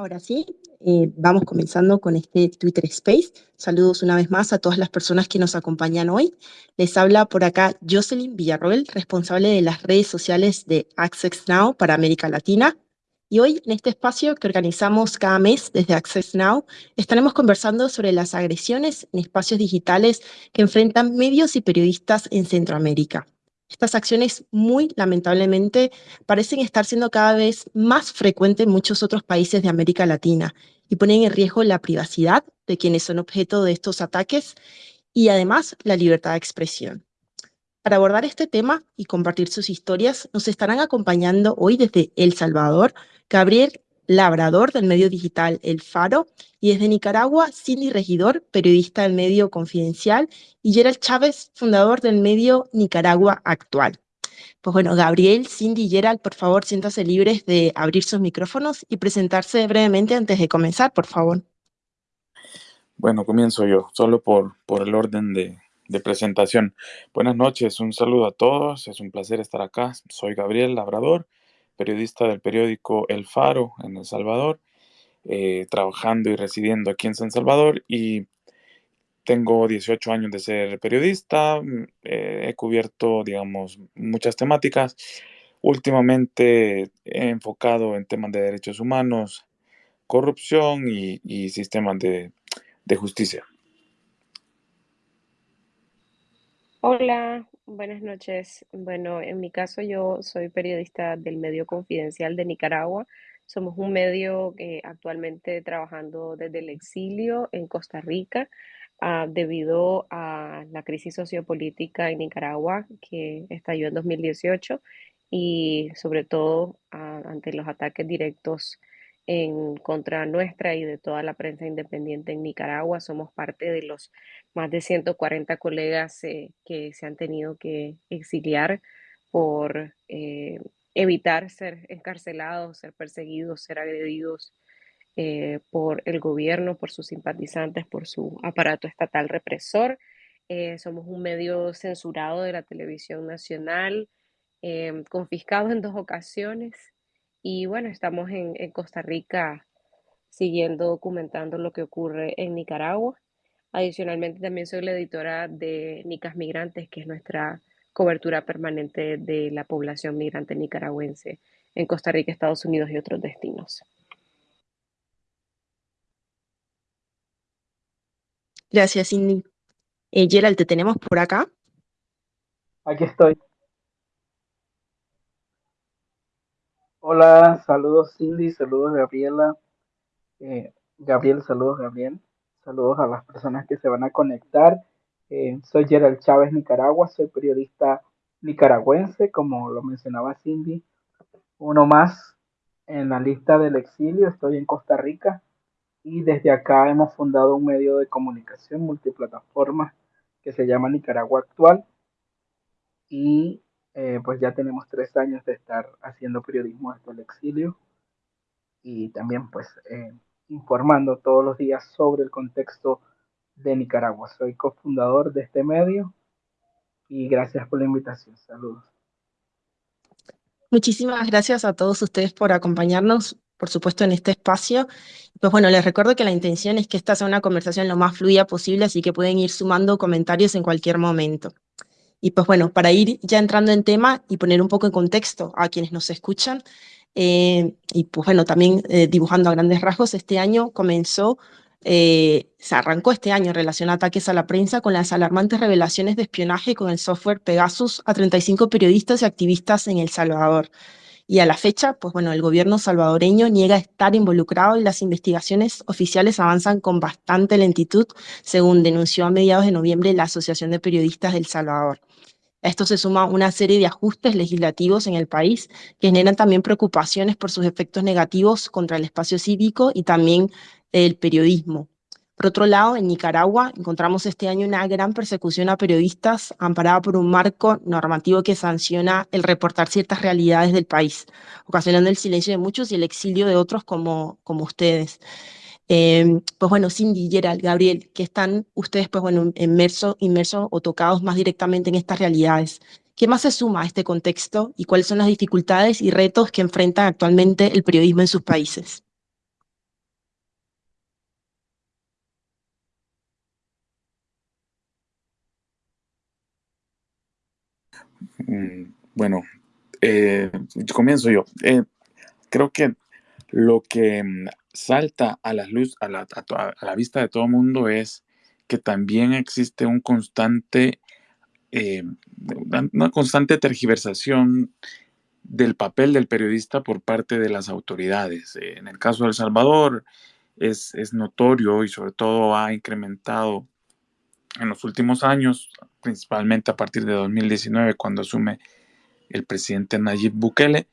Ahora sí, eh, vamos comenzando con este Twitter Space. Saludos una vez más a todas las personas que nos acompañan hoy. Les habla por acá Jocelyn Villarroel, responsable de las redes sociales de Access Now para América Latina. Y hoy, en este espacio que organizamos cada mes desde Access Now, estaremos conversando sobre las agresiones en espacios digitales que enfrentan medios y periodistas en Centroamérica. Estas acciones muy lamentablemente parecen estar siendo cada vez más frecuentes en muchos otros países de América Latina y ponen en riesgo la privacidad de quienes son objeto de estos ataques y además la libertad de expresión. Para abordar este tema y compartir sus historias, nos estarán acompañando hoy desde El Salvador Gabriel Labrador del medio digital El Faro, y desde Nicaragua, Cindy Regidor, periodista del medio Confidencial, y Gerald Chávez, fundador del medio Nicaragua Actual. Pues bueno, Gabriel, Cindy y Gerald, por favor, siéntanse libres de abrir sus micrófonos y presentarse brevemente antes de comenzar, por favor. Bueno, comienzo yo, solo por, por el orden de, de presentación. Buenas noches, un saludo a todos, es un placer estar acá. Soy Gabriel Labrador, periodista del periódico El Faro en El Salvador, eh, trabajando y residiendo aquí en San Salvador y tengo 18 años de ser periodista, mm, eh, he cubierto, digamos, muchas temáticas. Últimamente he enfocado en temas de derechos humanos, corrupción y, sistemas de, de justicia. Hola, Buenas noches. Bueno, en mi caso yo soy periodista del medio Confidencial de Nicaragua. Somos un medio que actualmente trabajando desde el exilio en Costa Rica ah, debido a la crisis sociopolítica en Nicaragua que estalló en 2018 y sobre todo ante los ataques directos en contra nuestra y de toda la prensa independiente en Nicaragua. Somos parte de los más de 140 colegas eh, que se han tenido que exiliar por eh, evitar ser encarcelados, ser perseguidos, ser agredidos eh, por el gobierno, por sus simpatizantes, por su aparato estatal represor. somos un medio censurado de la televisión nacional, confiscado en dos ocasiones y bueno, estamos en, Costa Rica siguiendo documentando lo que ocurre en Nicaragua. Adicionalmente, también soy la editora de Nicas Migrantes, que es nuestra cobertura permanente de la población migrante nicaragüense en Costa Rica, Estados Unidos y otros destinos. Gracias, Cindy. Eh, Gerald, ¿te tenemos por acá? Aquí estoy. Hola, saludos Cindy, saludos Gabriela. Eh, Gabriel, saludos Gabriel. Saludos a las personas que se van a conectar. Eh, soy Gerald Chávez, Nicaragua, soy periodista nicaragüense, como lo mencionaba Cindy. Uno más en la lista del exilio, estoy en Costa Rica y desde acá hemos fundado un medio de comunicación multiplataforma que se llama Nicaragua Actual y eh, pues ya tenemos tres años de estar haciendo periodismo desde el exilio y también pues eh, informando todos los días sobre el contexto de Nicaragua. Soy cofundador de este medio y gracias por la invitación. Saludos. Muchísimas gracias a todos ustedes por acompañarnos, por supuesto, en este espacio. Pues bueno, les recuerdo que la intención es que esta sea una conversación lo más fluida posible, así que pueden ir sumando comentarios en cualquier momento. Y pues bueno, para ir ya entrando en tema y poner un poco en contexto a quienes nos escuchan, eh, y pues bueno, también eh, dibujando a grandes rasgos, este año comenzó, eh, se arrancó este año en relación a ataques a la prensa con las alarmantes revelaciones de espionaje con el software Pegasus a 35 periodistas y activistas en El Salvador. Y a la fecha, pues bueno, el gobierno salvadoreño niega estar involucrado y las investigaciones oficiales avanzan con bastante lentitud, según denunció a mediados de noviembre la Asociación de Periodistas del Salvador. A esto se suma una serie de ajustes legislativos en el país que generan también preocupaciones por sus efectos negativos contra el espacio cívico y también el periodismo. Por otro lado, en Nicaragua encontramos este año una gran persecución a periodistas amparada por un marco normativo que sanciona el reportar ciertas realidades del país, ocasionando el silencio de muchos y el exilio de otros como, como ustedes. Em, pues bueno, Cindy, Gerald, Gabriel, que están ustedes pues bueno, inmersos inmerso, o tocados más directamente en estas realidades. ¿Qué más se suma a este contexto y cuáles son las dificultades y retos que enfrenta actualmente el periodismo en sus países? Mm, bueno, eh, comienzo yo. Eh, creo que lo que mm, salta a la luz, a la, a la vista de todo el mundo es que también existe un constante, eh, una constante tergiversación del papel del periodista por parte de las autoridades. en el caso de El Salvador es notorio y sobre todo ha incrementado en los últimos años, principalmente a partir de 2019, cuando asume el presidente Nayib Bukele,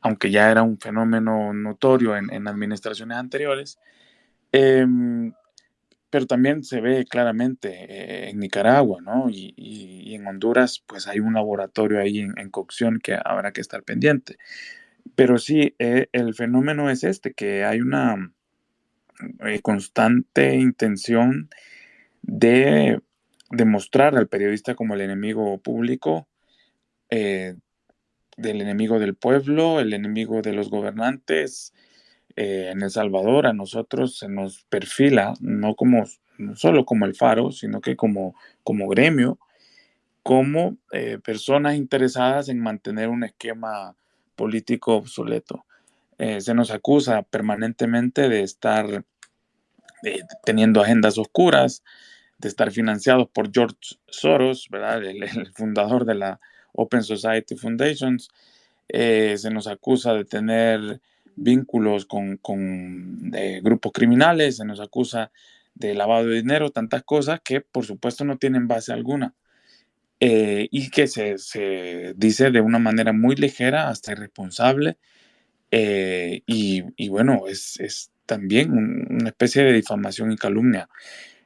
aunque ya era un fenómeno notorio en, administraciones anteriores, em, pero también se ve claramente eh, en Nicaragua, ¿no? Y, en Honduras, pues hay un laboratorio ahí en, cocción que habrá que estar pendiente. Pero sí, eh, el fenómeno es este, que hay una eh, constante intención de demostrar al periodista como el enemigo público, eh, del enemigo del pueblo, el enemigo de los gobernantes. Eh, en El Salvador a nosotros se nos perfila, no, como, solo como el faro, sino que como, como gremio, como eh, personas interesadas en mantener un esquema político obsoleto. se nos acusa permanentemente de estar teniendo agendas oscuras, de estar financiados por George Soros, ¿verdad? El, fundador de la Open Society Foundations. Eh, se nos acusa de tener vínculos con, con grupos criminales, se nos acusa de lavado de dinero, tantas cosas que por supuesto no tienen base alguna. Eh, y que se, se, dice de una manera muy ligera, hasta irresponsable, eh, y, y, bueno, es, es también una especie de difamación y calumnia.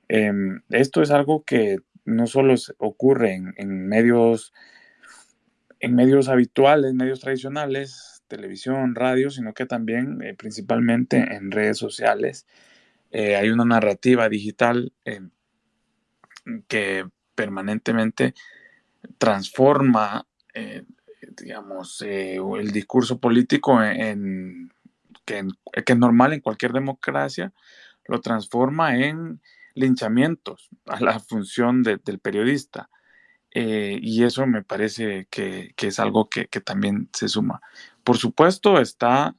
Em, esto es algo que no solo ocurre en, medios, en medios habituales, medios tradicionales, televisión, radio, sino que también eh, principalmente en redes sociales. Eh, hay una narrativa digital em, que permanentemente transforma, eh, digamos, el discurso político en, que, que, es normal en cualquier democracia, lo transforma en linchamientos a la función del periodista. Eh, y eso me parece que, es algo que, también se suma. Por supuesto está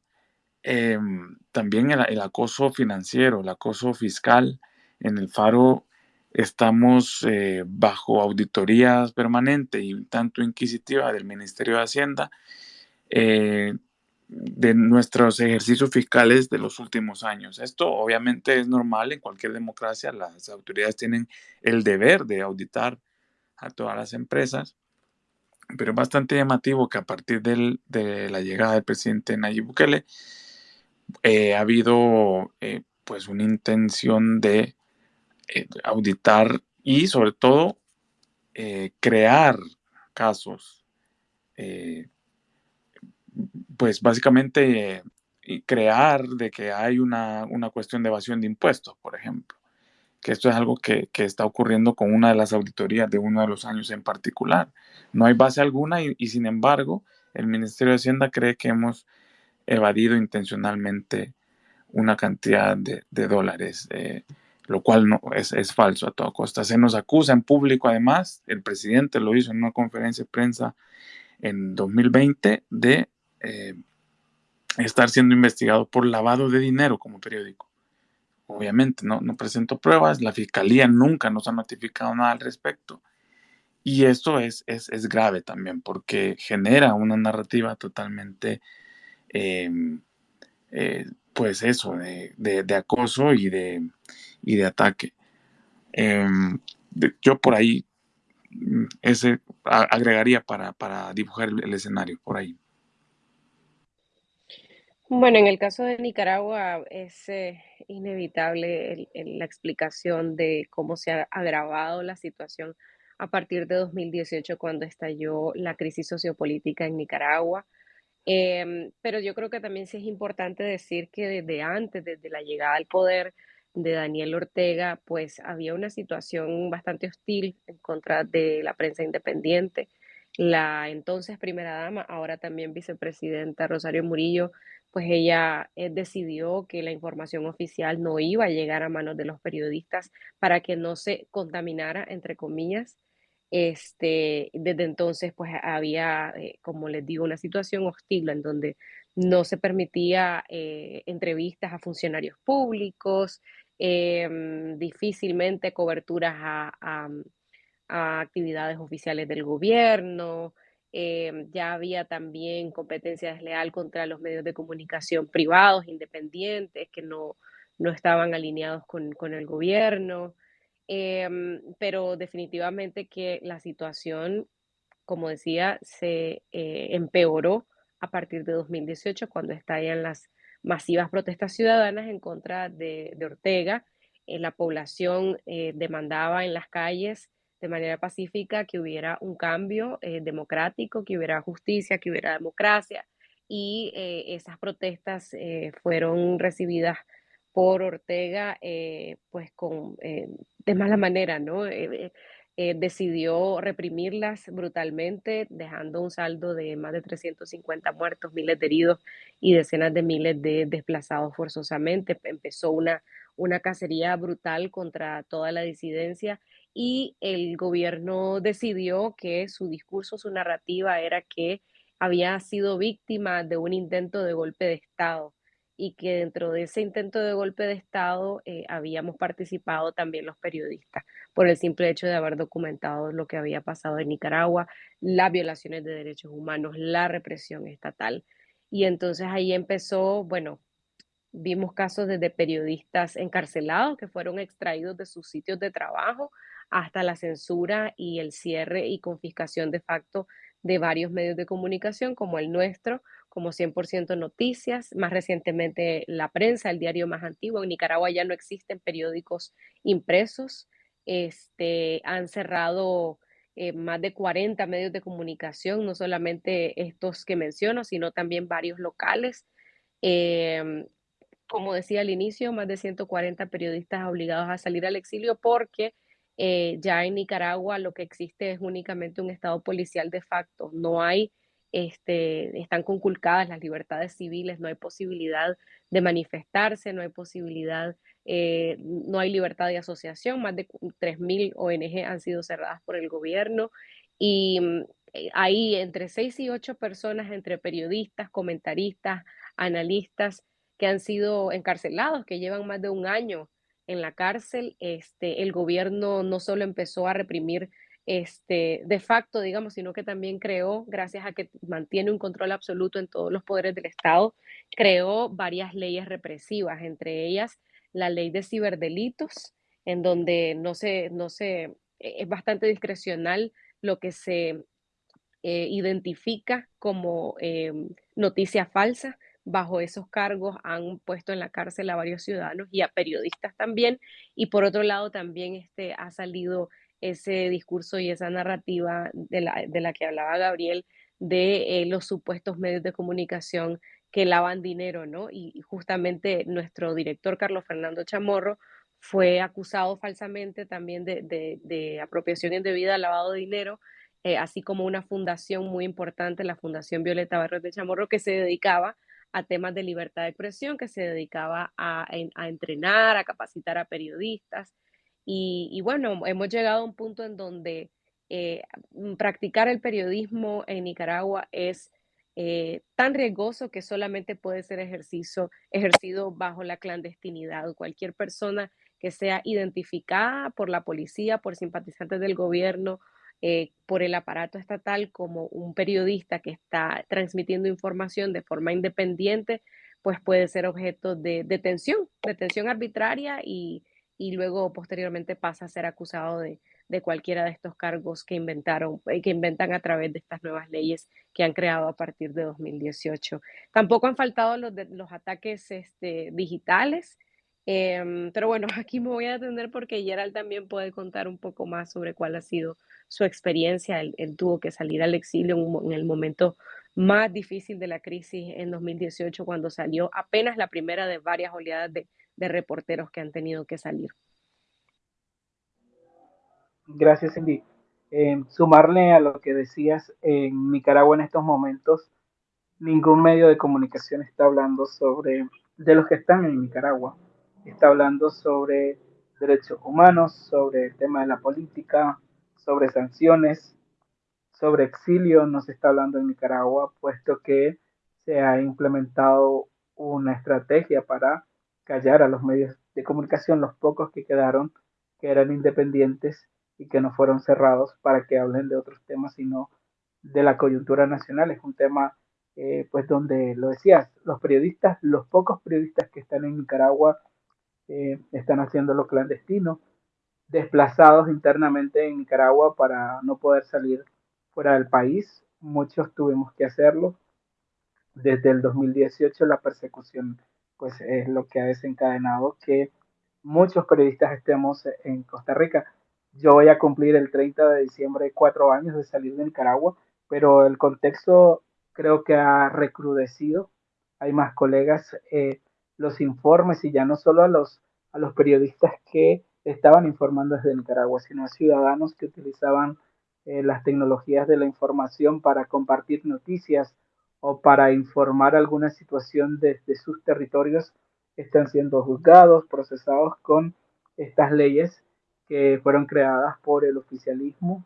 em, también el, acoso financiero, el acoso fiscal. En el Faro estamos eh, bajo auditorías permanente y tanto inquisitiva del Ministerio de Hacienda. Eh, de nuestros ejercicios fiscales de los últimos años. Esto obviamente es normal en cualquier democracia. Las autoridades tienen el deber de auditar a todas las empresas, pero es bastante llamativo que a partir de la llegada del presidente Nayib Bukele eh, ha habido eh, pues una intención de eh, auditar y sobre todo crear casos pues básicamente crear de que hay una, cuestión de evasión de impuestos, por ejemplo, que esto es algo que, está ocurriendo con una de las auditorías de uno de los años en particular. No hay base alguna y, sin embargo el Ministerio de Hacienda cree que hemos evadido intencionalmente una cantidad de, dólares, eh, lo cual no, es, es, falso a toda costa. Se nos acusa en público, además, el presidente lo hizo en una conferencia de prensa en 2020 de eh, estar siendo investigado por lavado de dinero como periódico. Obviamente no, no presento pruebas, la fiscalía nunca nos ha notificado nada al respecto. Y esto es, es, es grave también porque genera una narrativa totalmente, em, eh, pues eso, de, de, acoso y de, y de ataque. Em, yo por ahí mm, ese agregaría para, para dibujar el escenario, por ahí. Bueno, en el caso de Nicaragua es eh, inevitable la explicación de cómo se ha agravado la situación a partir de 2018 cuando estalló la crisis sociopolítica en Nicaragua. Em, pero yo creo que también sí es importante decir que desde antes, desde la llegada al poder de Daniel Ortega, pues había una situación bastante hostil en contra de la prensa independiente. La entonces primera dama, ahora también vicepresidenta Rosario Murillo, pues ella eh, decidió que la información oficial no iba a llegar a manos de los periodistas para que no se contaminara, entre comillas, Este, desde entonces, pues había, eh, como les digo, una situación hostil en donde no se permitía eh, entrevistas a funcionarios públicos, em, difícilmente coberturas a, a actividades oficiales del gobierno, eh, ya había también competencia desleal contra los medios de comunicación privados, independientes, que no, no estaban alineados con, con el gobierno. Em, pero definitivamente que la situación, como decía, se eh, empeoró a partir de 2018, cuando estallan las masivas protestas ciudadanas en contra de, de Ortega. Eh, la población demandaba en las calles de manera pacífica que hubiera un cambio eh, democrático, que hubiera justicia, que hubiera democracia. Y eh, esas protestas eh, fueron recibidas por Ortega, pues con, de mala manera, ¿no? decidió reprimirlas brutalmente, dejando un saldo de más de 350 muertos, miles de heridos y decenas de miles de desplazados forzosamente. Empezó una, una cacería brutal contra toda la disidencia y el gobierno decidió que su discurso, su narrativa era que había sido víctima de un intento de golpe de Estado y que dentro de ese intento de golpe de Estado eh, habíamos participado también los periodistas por el simple hecho de haber documentado lo que había pasado en Nicaragua, las violaciones de derechos humanos, la represión estatal. Y entonces ahí empezó, bueno, vimos casos desde periodistas encarcelados que fueron extraídos de sus sitios de trabajo hasta la censura y el cierre y confiscación de facto de varios medios de comunicación como el nuestro, como 100% Noticias, más recientemente La Prensa, el diario más antiguo. En Nicaragua ya no existen periódicos impresos. Este, han cerrado eh, más de 40 medios de comunicación, no solamente estos que menciono, sino también varios locales. Em, como decía al inicio, más de 140 periodistas obligados a salir al exilio porque eh, ya en Nicaragua lo que existe es únicamente un estado policial de facto. No hay, este, están conculcadas las libertades civiles, no hay posibilidad de manifestarse, no hay posibilidad, eh, no hay libertad de asociación. Más de 3.000 ONG han sido cerradas por el gobierno y mm, eh, hay entre 6 y 8 personas, entre periodistas, comentaristas, analistas, que han sido encarcelados, que llevan más de un año en la cárcel, este, el gobierno no solo empezó a reprimir este, de facto, digamos, sino que también creó, gracias a que mantiene un control absoluto en todos los poderes del Estado, creó varias leyes represivas, entre ellas la ley de ciberdelitos, en donde no se, no se, e, es bastante discrecional lo que se eh, identifica como eh, noticia falsa, bajo esos cargos han puesto en la cárcel a varios ciudadanos y a periodistas también. Y por otro lado, también este, ha salido ese discurso y esa narrativa de la, de la que hablaba Gabriel de eh, los supuestos medios de comunicación que lavan dinero, ¿no? Y, justamente nuestro director Carlos Fernando Chamorro fue acusado falsamente también de, de, de apropiación indebida, lavado de dinero, eh, así como una fundación muy importante, la Fundación Violeta Barros de Chamorro, que se dedicaba a temas de libertad de expresión, que se dedicaba a, entrenar, a capacitar a periodistas. Y, bueno, hemos llegado a un punto en donde eh, practicar el periodismo en Nicaragua es eh, tan riesgoso que solamente puede ser ejercicio, ejercido bajo la clandestinidad. Cualquier persona que sea identificada por la policía, por simpatizantes del gobierno eh, por el aparato estatal como un periodista que está transmitiendo información de forma independiente, pues puede ser objeto de detención, detención arbitraria y, luego posteriormente pasa a ser acusado de, cualquiera de estos cargos que inventaron, eh, que inventan a través de estas nuevas leyes que han creado a partir de 2018. Tampoco han faltado los, los ataques este, digitales, em, pero bueno, aquí me voy a atender porque Gerald también puede contar un poco más sobre cuál ha sido su experiencia. Él, tuvo que salir al exilio en, el momento más difícil de la crisis en 2018, cuando salió apenas la primera de varias oleadas de, reporteros que han tenido que salir. Gracias, Cindy. Eh, sumarle a lo que decías, en Nicaragua en estos momentos, ningún medio de comunicación está hablando sobre, de los que están en Nicaragua, está hablando sobre derechos humanos, sobre el tema de la política, sobre sanciones, sobre exilio no se está hablando en Nicaragua, puesto que se ha implementado una estrategia para callar a los medios de comunicación, los pocos que quedaron, que eran independientes y que no fueron cerrados para que hablen de otros temas, sino de la coyuntura nacional. Es un tema, eh, pues, donde lo decías, los periodistas, los pocos periodistas que están en Nicaragua eh, están haciendo lo clandestino, desplazados internamente en Nicaragua para no poder salir fuera del país. Muchos tuvimos que hacerlo. Desde el 2018 la persecución pues es lo que ha desencadenado que muchos periodistas estemos en Costa Rica. Yo voy a cumplir el 30 de diciembre cuatro años de salir de Nicaragua, pero el contexto creo que ha recrudecido. Hay más colegas, eh, los informes y ya no solo a los, a los periodistas que estaban informando desde Nicaragua, sino a ciudadanos que utilizaban eh, las tecnologías de la información para compartir noticias o para informar alguna situación desde sus territorios están siendo juzgados, procesados con estas leyes que fueron creadas por el oficialismo,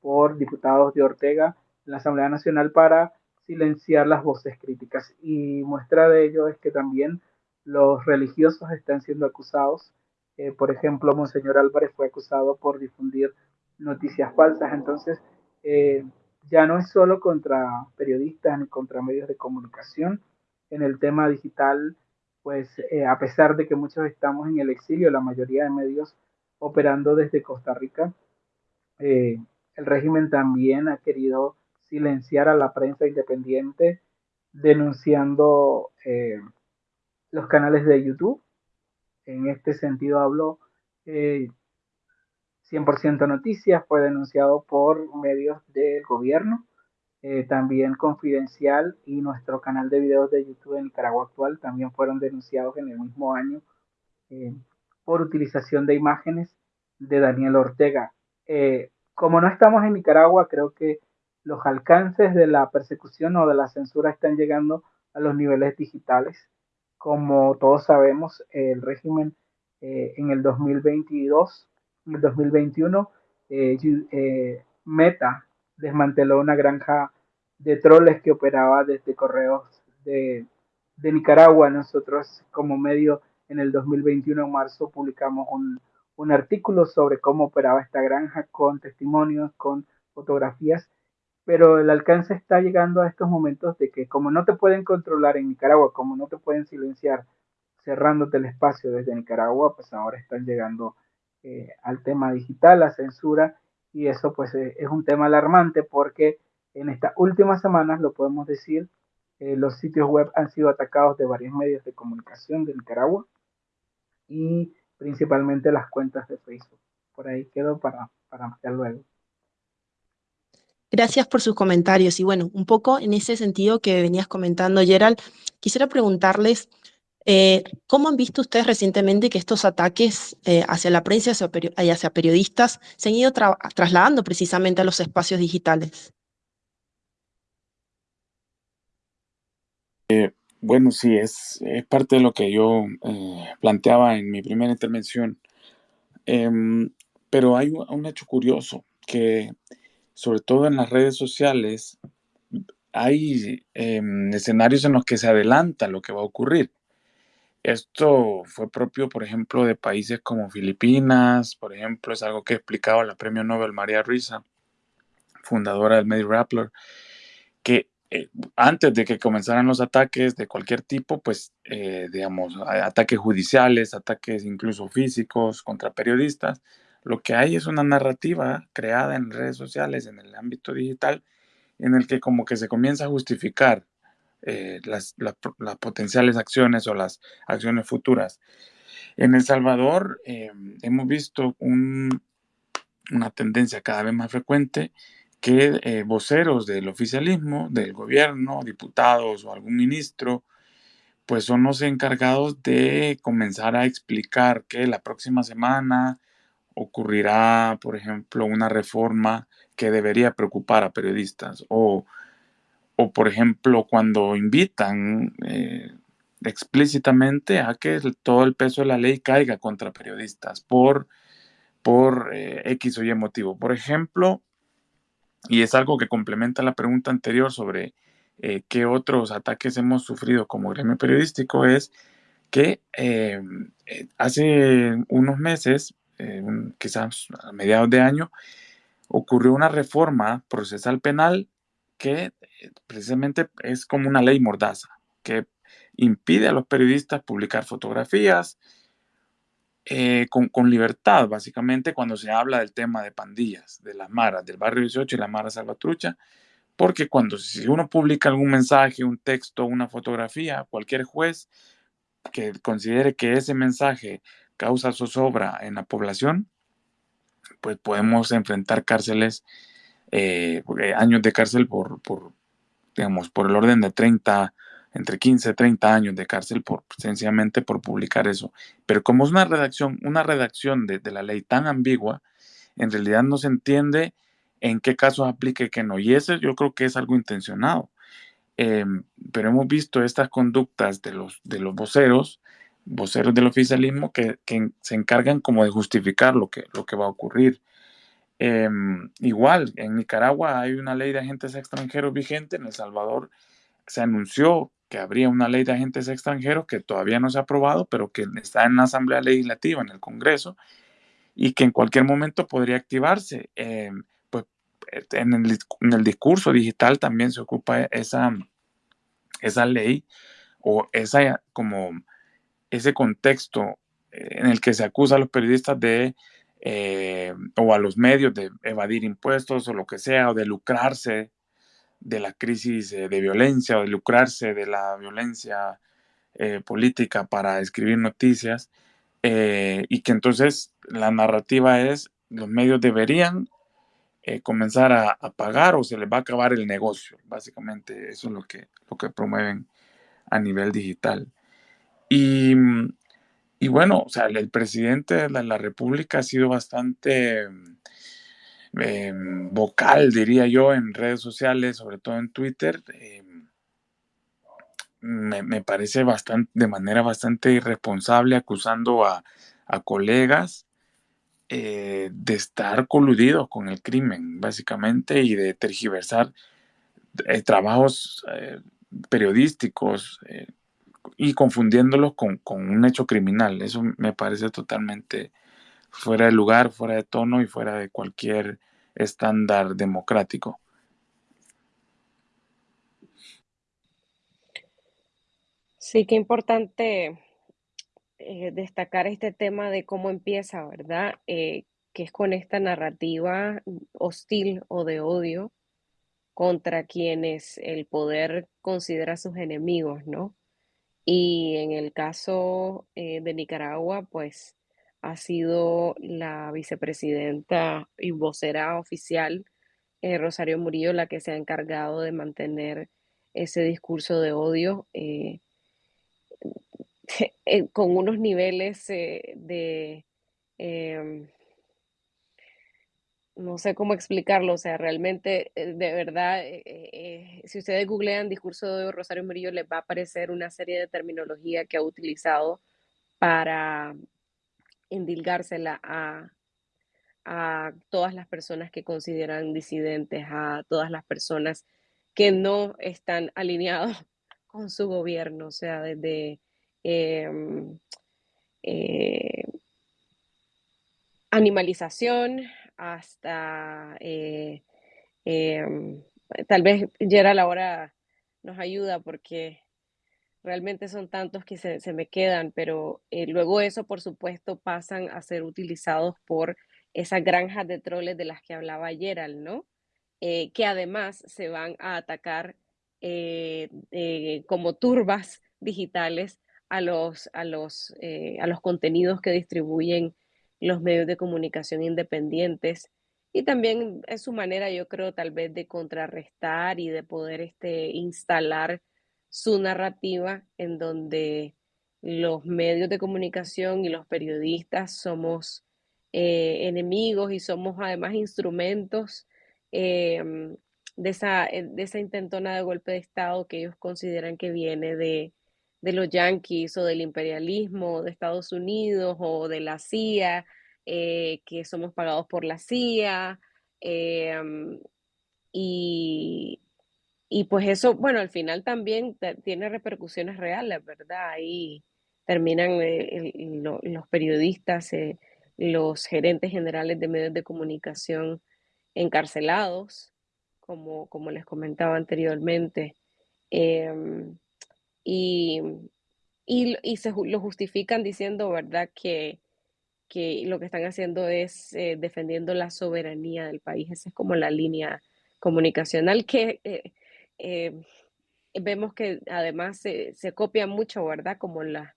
por diputados de Ortega en la Asamblea Nacional para silenciar las voces críticas. Y muestra de ello es que también los religiosos están siendo acusados. Eh, por ejemplo, Monseñor Álvarez fue acusado por difundir noticias falsas. Entonces, eh, ya no es solo contra periodistas ni contra medios de comunicación. En el tema digital, pues eh, a pesar de que muchos estamos en el exilio, la mayoría de medios operando desde Costa Rica, el régimen también ha querido silenciar a la prensa independiente denunciando los canales de YouTube. En este sentido hablo 100% Noticias fue denunciado por medios del gobierno, eh, también Confidencial y nuestro canal de videos de YouTube en Nicaragua Actual también fueron denunciados en el mismo año eh, por utilización de imágenes de Daniel Ortega. Eh, como no estamos en Nicaragua, creo que los alcances de la persecución o de la censura están llegando a los niveles digitales. Como todos sabemos, el régimen en el 2022 en 2021, eh, eh, Meta desmanteló una granja de troles que operaba desde correos de, Nicaragua. Nosotros como medio en el 2021, en marzo, publicamos un artículo sobre cómo operaba esta granja con testimonios, con fotografías, pero el alcance está llegando a estos momentos de que como no te pueden controlar en Nicaragua, como no te pueden silenciar cerrándote el espacio desde Nicaragua, pues ahora están llegando eh, al tema digital, la censura, y eso pues eh, es un tema alarmante porque en estas últimas semanas, lo podemos decir, eh, los sitios web han sido atacados de varios medios de comunicación de Nicaragua y principalmente las cuentas de Facebook. Por ahí quedo para, para más luego. Gracias por sus comentarios. Y bueno, un poco en ese sentido que venías comentando, Gerald, quisiera preguntarles eh, ¿Cómo han visto ustedes recientemente que estos ataques eh, hacia la prensa y hacia, periodistas se han ido trasladando precisamente a los espacios digitales? Eh, bueno, sí, es, parte de lo que yo planteaba en mi primera intervención. Em, pero hay un, hecho curioso, que sobre todo en las redes sociales hay em, escenarios en los que se adelanta lo que va a ocurrir. Esto fue propio, por ejemplo, de países como Filipinas, por ejemplo, es algo que explicaba la premio Nobel María Risa, fundadora del Medio Rappler, que eh, antes de que comenzaran los ataques de cualquier tipo, pues, eh, digamos, ataques judiciales, ataques incluso físicos contra periodistas, lo que hay es una narrativa creada en redes sociales, en el ámbito digital, en el que como que se comienza a justificar eh, las, potenciales acciones o las acciones futuras. En El Salvador eh, hemos visto una tendencia cada vez más frecuente que eh, voceros del oficialismo, del gobierno, diputados o algún ministro, pues son los encargados de comenzar a explicar que la próxima semana ocurrirá, por ejemplo, una reforma que debería preocupar a periodistas o o por ejemplo cuando invitan eh, explícitamente a que todo el peso de la ley caiga contra periodistas por por eh, X o Y motivo. Por ejemplo, y es algo que complementa la pregunta anterior sobre eh, qué otros ataques hemos sufrido como gremio periodístico, es que hace unos meses, quizás a mediados de año, ocurrió una reforma procesal penal que precisamente es como una ley mordaza, que impide a los periodistas publicar fotografías, eh, con, libertad, básicamente, cuando se habla del tema de pandillas, de las maras, del barrio 18 y la mara salvatrucha, porque cuando si uno publica algún mensaje, un texto, una fotografía, cualquier juez que considere que ese mensaje causa zozobra en la población, pues podemos enfrentar cárceles, eh, eh, años de cárcel por, digamos, por el orden de 30 entre 15 y 30 años de cárcel por sencillamente por publicar eso. Pero como es una redacción, una redacción de, la ley tan ambigua, en realidad no se entiende en qué casos aplique y qué no. Y eso yo creo que es algo intencionado. Em, pero hemos visto estas conductas de los, de los voceros, voceros del oficialismo, que, se encargan como de justificar lo que, lo que va a ocurrir. Em, igual, en Nicaragua hay una ley de agentes extranjeros vigente, en El Salvador se anunció que habría una ley de agentes extranjeros que todavía no se ha aprobado, pero que está en la Asamblea Legislativa, en el Congreso, y que en cualquier momento podría activarse. Eh, pues en el, discurso digital también se ocupa esa, esa ley o esa, como ese contexto en el que se acusa a los periodistas de eh, o a los medios de evadir impuestos o lo que sea, o de lucrarse de la crisis eh, de violencia o de lucrarse de la violencia eh, política para escribir noticias eh, y que entonces la narrativa es los medios deberían comenzar a, pagar o se les va a acabar el negocio. Básicamente eso es lo que, lo que promueven a nivel digital. Y, y bueno, o sea, el presidente de la, República ha sido bastante Em, vocal, diría yo, en redes sociales, sobre todo en Twitter, em, me, parece bastante, de manera bastante irresponsable acusando a, colegas eh, de estar coludidos con el crimen, básicamente, y de tergiversar eh, trabajos eh, periodísticos y confundiéndolos con, con, un hecho criminal. Eso me parece totalmente fuera de lugar, fuera de tono y fuera de cualquier estándar democrático. Sí, qué importante eh, destacar este tema de cómo empieza, ¿verdad? Eh, que es con esta narrativa hostil o de odio contra quienes el poder considera sus enemigos, ¿no? Y en el caso eh, de Nicaragua, pues ha sido la vicepresidenta y vocera oficial, eh, Rosario Murillo, la que se ha encargado de mantener ese discurso de odio eh, con unos niveles de... No sé cómo explicarlo, o sea, realmente, de verdad, si ustedes googlean discurso de Rosario Murillo, les va a aparecer una serie de terminología que ha utilizado para endilgársela a, a todas las personas que consideran disidentes, a todas las personas que no están alineados con su gobierno, o sea, desde em, eh, animalización hasta eh, em, tal vez Gerald ahora nos ayuda porque realmente son tantos que se, me quedan, pero eh, luego eso, por supuesto, pasan a ser utilizados por esas granjas de troles de las que hablaba Gerald, ¿no? Eh, que además se van a atacar como turbas digitales a los, a, los, a los contenidos que distribuyen los medios de comunicación independientes. Y también es su manera, yo creo, tal vez de contrarrestar y de poder este, instalar su narrativa en donde los medios de comunicación y los periodistas somos eh, enemigos y somos además instrumentos em, de, esa, de esa intentona de golpe de Estado que ellos consideran que viene de, los yanquis o del imperialismo de Estados Unidos o de la CIA eh, que somos pagados por la CIA, em, y, y pues eso, bueno, al final también tiene repercusiones reales, ¿verdad? Ahí terminan eh, los periodistas, eh, los gerentes generales de medios de comunicación encarcelados, como, como les comentaba anteriormente. Em, y, y, se lo justifican diciendo, ¿verdad?, que, que lo que están haciendo es eh, defendiendo la soberanía del país. Esa es como la línea comunicacional que eh, eh, vemos que además se, se, copia mucho, ¿verdad? Como las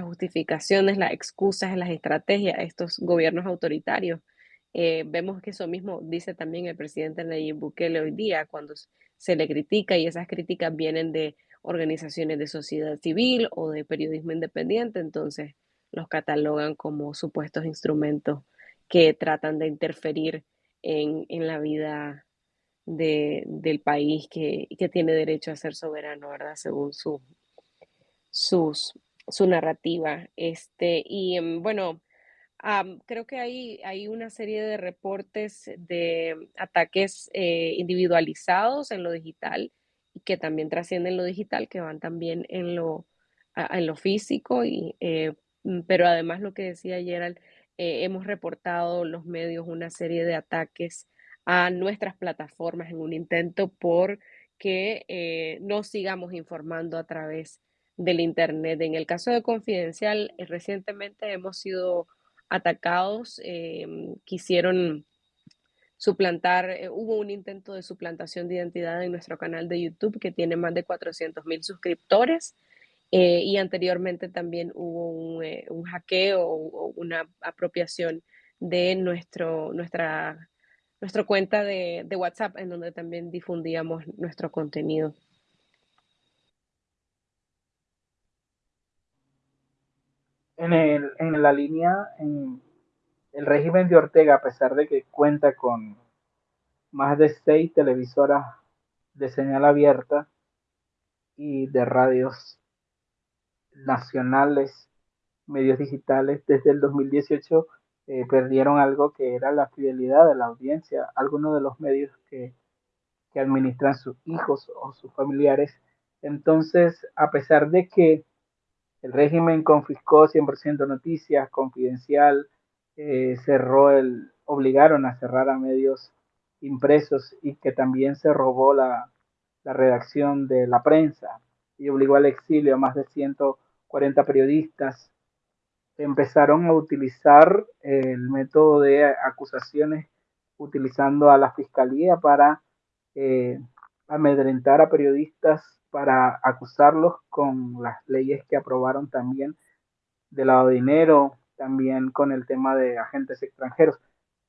justificaciones, las excusas, las estrategias estos gobiernos autoritarios. vemos que eso mismo dice también el presidente Nayib Bukele hoy día cuando se le critica y esas críticas vienen de organizaciones de sociedad civil o de periodismo independiente, entonces los catalogan como supuestos instrumentos que tratan de interferir en, en la vida de, del país que, que, tiene derecho a ser soberano, ¿verdad? Según su, su narrativa. Este, y em, bueno, creo que hay, hay una serie de reportes de ataques eh, individualizados en lo digital que también trascienden lo digital, que van también en lo, en lo físico, y, eh, mm, pero además lo que decía Gerald, eh, hemos reportado los medios una serie de ataques a nuestras plataformas en un intento por que eh, no sigamos informando a través del Internet. En el caso de Confidencial, recientemente hemos sido atacados, quisieron suplantar, eh, hubo un intento de suplantación de identidad en nuestro canal de YouTube que tiene más de 400 mil suscriptores. Eh, y anteriormente también hubo un, eh, hackeo o, una apropiación de nuestro, nuestra, nuestra cuenta de, de, WhatsApp en donde también difundíamos nuestro contenido. En, el, en la línea, en, el régimen de Ortega, a pesar de que cuenta con más de seis televisoras de señal abierta y de radios nacionales, medios digitales, desde el 2018 eh, perdieron algo que era la fidelidad de la audiencia. Algunos de los medios que, que administran sus hijos o sus familiares. Entonces, a pesar de que el régimen confiscó 100% noticias, confidencial, eh, cerró el, obligaron a cerrar a medios impresos y que también se robó la, la redacción de la prensa y obligó al exilio a más de 140 periodistas. Empezaron a utilizar el método de acusaciones utilizando a la fiscalía para eh, amedrentar a periodistas, para acusarlos con las leyes que aprobaron también de lavado de dinero, también con el tema de agentes extranjeros.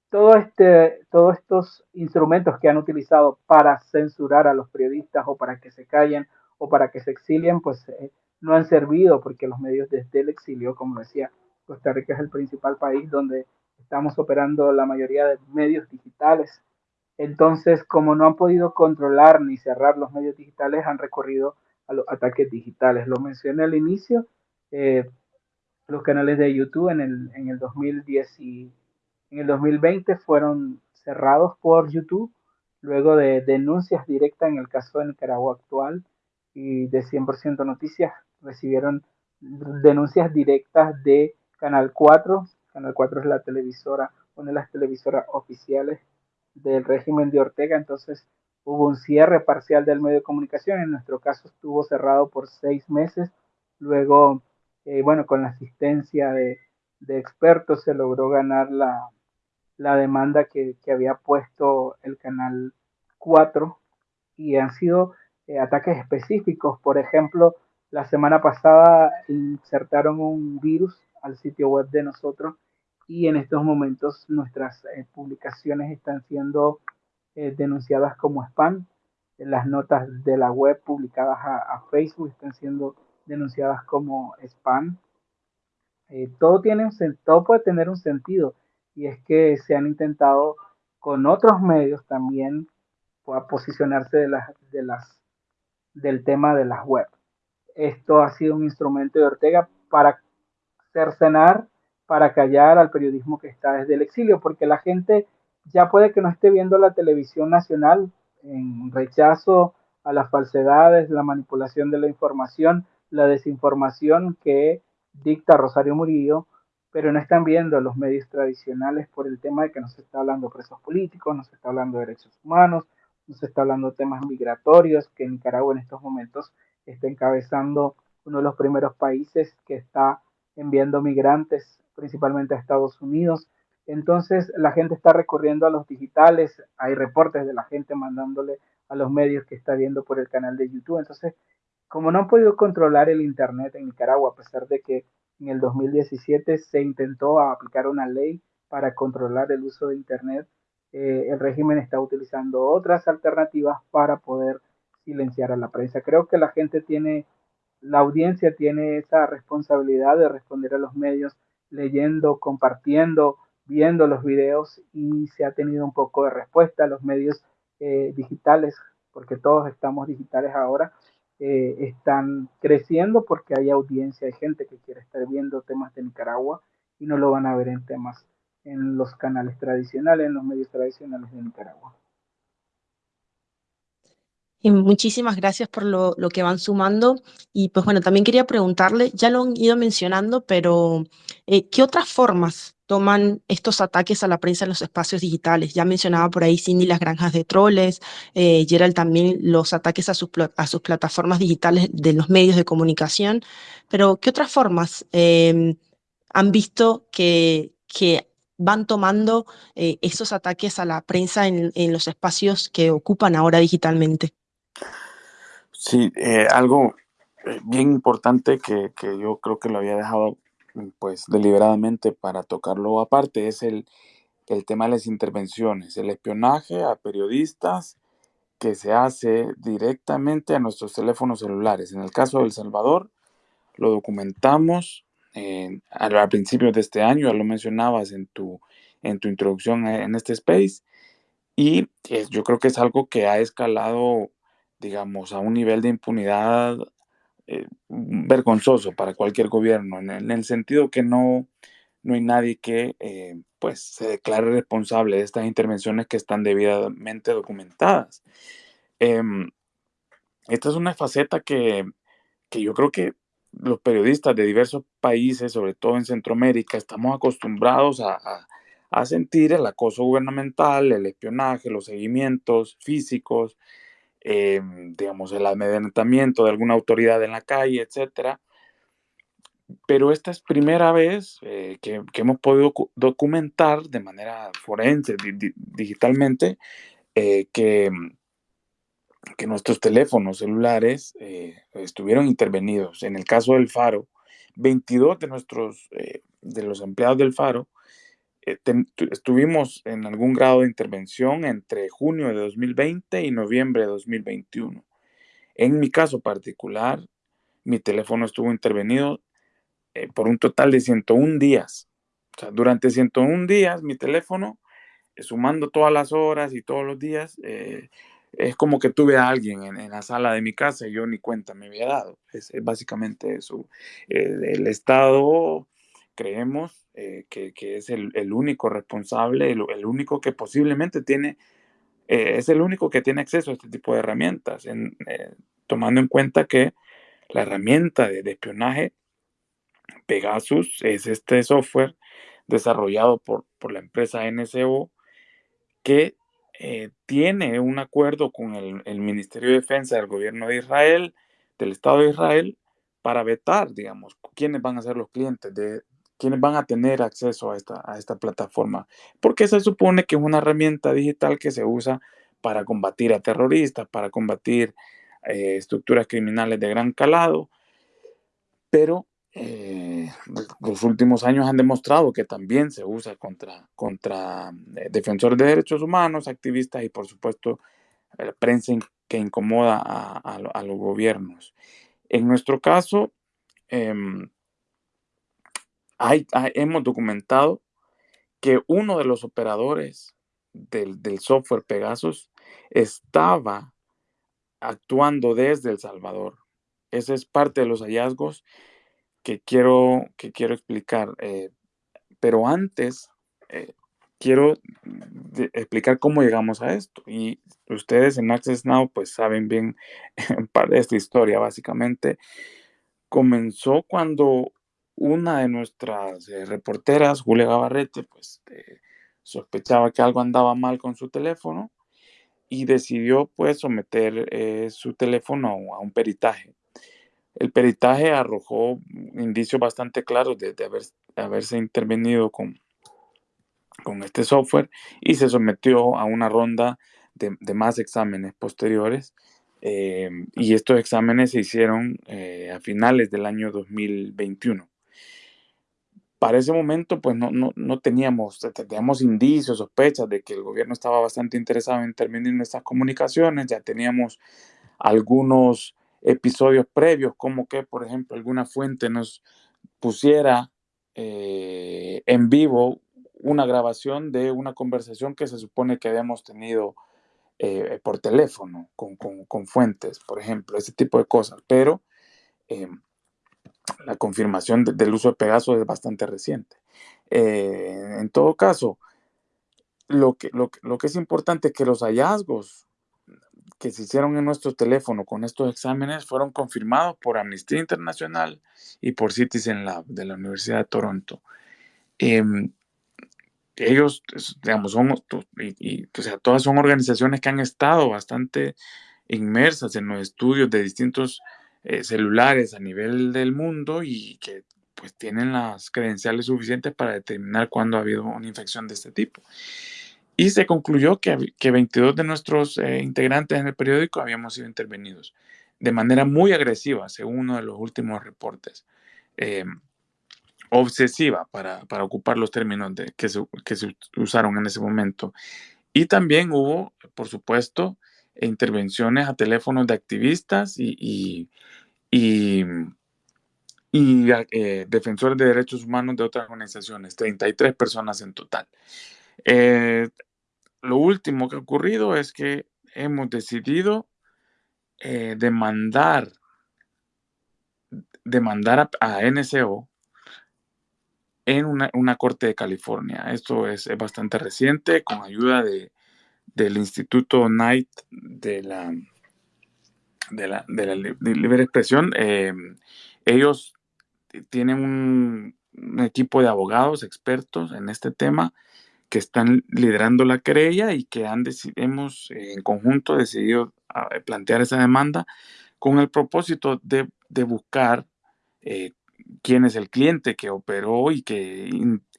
Todo este, todos estos instrumentos que han utilizado para censurar a los periodistas o para que se callen o para que se exilien, pues eh, no han servido porque los medios desde el exilio, como decía, Costa Rica es el principal país donde estamos operando la mayoría de medios digitales. Entonces, como no han podido controlar ni cerrar los medios digitales, han recorrido a los ataques digitales. Lo mencioné al inicio, eh, los canales de YouTube en el, en el 2010 y en el 2020 fueron cerrados por YouTube luego de denuncias directas en el caso de Nicaragua actual y de 100% Noticias recibieron denuncias directas de Canal 4. Canal 4 es la televisora, una de las televisoras oficiales del régimen de Ortega, entonces hubo un cierre parcial del medio de comunicación, en nuestro caso estuvo cerrado por seis meses, luego eh, bueno, con la asistencia de, expertos se logró ganar la, demanda que, había puesto el canal 4 y han sido eh, ataques específicos. Por ejemplo, la semana pasada insertaron un virus al sitio web de nosotros y en estos momentos nuestras eh, publicaciones están siendo denunciadas como spam. Las notas de la web publicadas a Facebook están siendo denunciadas como spam. Eh, todo, tiene un, todo puede tener un sentido y es que se han intentado con otros medios también posicionarse de las, de las, del tema de las web. Esto ha sido un instrumento de Ortega para cercenar, para callar al periodismo que está desde el exilio, porque la gente ya puede que no esté viendo la televisión nacional en rechazo a las falsedades, la manipulación de la información, la desinformación que dicta Rosario Murillo, pero no están viendo los medios tradicionales por el tema de que no se está hablando de presos políticos, no se está hablando de derechos humanos, no se está hablando de temas migratorios, que Nicaragua en estos momentos está encabezando uno de los primeros países que está enviando migrantes principalmente a Estados Unidos. Entonces la gente está recurriendo a los digitales, hay reportes de la gente mandándole a los medios que está viendo por el canal de YouTube. Entonces, como no han podido controlar el Internet en Nicaragua, a pesar de que en el 2017 se intentó aplicar una ley para controlar el uso de Internet, eh, el régimen está utilizando otras alternativas para poder silenciar a la prensa. Creo que la gente tiene, la audiencia tiene esa responsabilidad de responder a los medios leyendo, compartiendo, viendo los videos y se ha tenido un poco de respuesta. Los medios eh, digitales, porque todos estamos digitales ahora, eh, están creciendo porque hay audiencia, hay gente que quiere estar viendo temas de Nicaragua y no lo van a ver en temas en los canales tradicionales, en los medios tradicionales de Nicaragua. Y muchísimas gracias por lo, lo, que van sumando. Y pues bueno, también quería preguntarle, ya lo han ido mencionando, pero eh, ¿qué otras formas toman estos ataques a la prensa en los espacios digitales? Ya mencionaba por ahí Cindy las granjas de troles, eh, Gerald también los ataques a sus, a sus plataformas digitales de los medios de comunicación, pero ¿qué otras formas eh, han visto que, que van tomando eh, esos ataques a la prensa en, en los espacios que ocupan ahora digitalmente? Sí, eh, algo eh, bien importante que, que, yo creo que lo había dejado pues deliberadamente para tocarlo aparte es el, el tema de las intervenciones, el espionaje a periodistas que se hace directamente a nuestros teléfonos celulares. En el caso de El Salvador, lo documentamos eh, al, al principio de este año, ya lo mencionabas en tu, en tu introducción en este space, y yo creo que es algo que ha escalado digamos, a un nivel de impunidad eh, vergonzoso para cualquier gobierno, en el, en el, sentido que no, no hay nadie que eh, pues, se declare responsable de estas intervenciones que están debidamente documentadas. Eh, esta es una faceta que, que yo creo que los periodistas de diversos países, sobre todo en Centroamérica, estamos acostumbrados a, a, a sentir el acoso gubernamental, el espionaje, los seguimientos físicos, eh, digamos, el amedrentamiento de alguna autoridad en la calle, etcétera. Pero esta es primera vez eh, que, hemos podido documentar de manera forense, di digitalmente, eh, que, que, nuestros teléfonos celulares eh, estuvieron intervenidos. En el caso del Faro, 22 de nuestros, de los empleados del Faro, eh, estuvimos en algún grado de intervención entre junio de 2020 y noviembre de 2021. En mi caso particular, mi teléfono estuvo intervenido eh, por un total de 101 días. O sea, durante 101 días mi teléfono, eh, sumando todas las horas y todos los días, eh, es como que tuve a alguien en, la sala de mi casa y yo ni cuenta me había dado. Es básicamente eso. el Estado creemos eh, que, que, es el, el, único responsable, el, único que posiblemente tiene, eh, es el único que tiene acceso a este tipo de herramientas, en, eh, tomando en cuenta que la herramienta de, espionaje Pegasus es este software desarrollado por, por la empresa NSO que tiene un acuerdo con el Ministerio de Defensa del gobierno de Israel, del Estado de Israel, para vetar, digamos, quiénes van a ser los clientes de, quienes van a tener acceso a esta, a esta plataforma, porque se supone que es una herramienta digital que se usa para combatir a terroristas, para combatir eh, estructuras criminales de gran calado, pero eh, los últimos años han demostrado que también se usa contra, contra eh, defensores de derechos humanos, activistas y por supuesto la prensa que incomoda a, los gobiernos. En nuestro caso, eh, hemos documentado que uno de los operadores del, del, software Pegasus estaba actuando desde El Salvador. Ese es parte de los hallazgos que quiero, que quiero explicar. Eh, pero antes, eh, quiero explicar cómo llegamos a esto. Y ustedes en Access Now, pues saben bien parte de esta historia. Básicamente, comenzó cuando una de nuestras eh, reporteras, Julia Gabarrete, pues eh, sospechaba que algo andaba mal con su teléfono y decidió pues someter eh, su teléfono a un peritaje. El peritaje arrojó indicios bastante claros de, haber, haberse intervenido con, con este software y se sometió a una ronda de, más exámenes posteriores. y estos exámenes se hicieron a finales del año 2021 para ese momento, pues no, no, no teníamos, teníamos indicios, sospechas de que el gobierno estaba bastante interesado en en nuestras comunicaciones, ya teníamos algunos episodios previos, como que, por ejemplo, alguna fuente nos pusiera eh, en vivo una grabación de una conversación que se supone que habíamos tenido eh, por teléfono con, con, con, fuentes, por ejemplo, ese tipo de cosas. Pero em, la confirmación del uso de Pegasus es bastante reciente. Eh, en todo caso, lo que, lo, que es importante es que los hallazgos que se hicieron en nuestro teléfono con estos exámenes fueron confirmados por Amnistía Internacional y por Citizen Lab de la Universidad de Toronto. Em, ellos, digamos, son, y, o sea, todas son organizaciones que han estado bastante inmersas en los estudios de distintos eh, celulares a nivel del mundo y que pues tienen las credenciales suficientes para determinar cuándo ha habido una infección de este tipo. Y se concluyó que, que 22 de nuestros eh, integrantes en el periódico habíamos sido intervenidos de manera muy agresiva, según uno de los últimos reportes. Eh, obsesiva, para, para, ocupar los términos de, que, se, que se usaron en ese momento. Y también hubo, por supuesto, intervenciones a teléfonos de activistas y, y, y, eh, defensores de derechos humanos de otras organizaciones, 33 personas en total. Eh, lo último que ha ocurrido es que hemos decidido eh, demandar, demandar a, NCO en una, una, corte de California. Esto es, es bastante reciente, con ayuda de, del Instituto Knight de la, de la, de la libre expresión. Eh, ellos tienen un, equipo de abogados expertos en este tema que están liderando la querella y que han hemos en conjunto decidido ah, plantear esa demanda con el propósito de, de buscar eh, quién es el cliente que operó y que,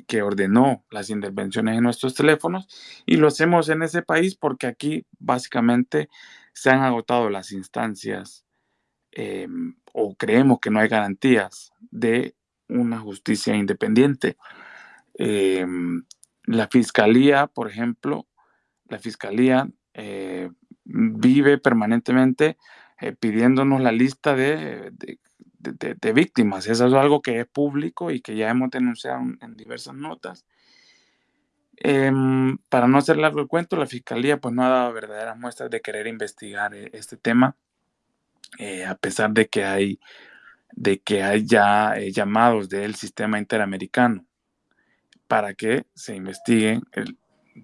que ordenó las intervenciones en nuestros teléfonos. Y lo hacemos en ese país porque aquí básicamente se han agotado las instancias em, o creemos que no hay garantías de una justicia independiente. Em, la fiscalía, por ejemplo, la fiscalía eh, vive permanentemente eh, pidiéndonos la lista de, de, víctimas. Eso es algo que es público y que ya hemos denunciado en, diversas notas. Em, para no hacer largo el cuento, la Fiscalía pues no ha dado verdaderas muestras de querer investigar eh, este tema, eh, a pesar de que hay, de que hay ya eh, llamados del sistema interamericano para que se investigue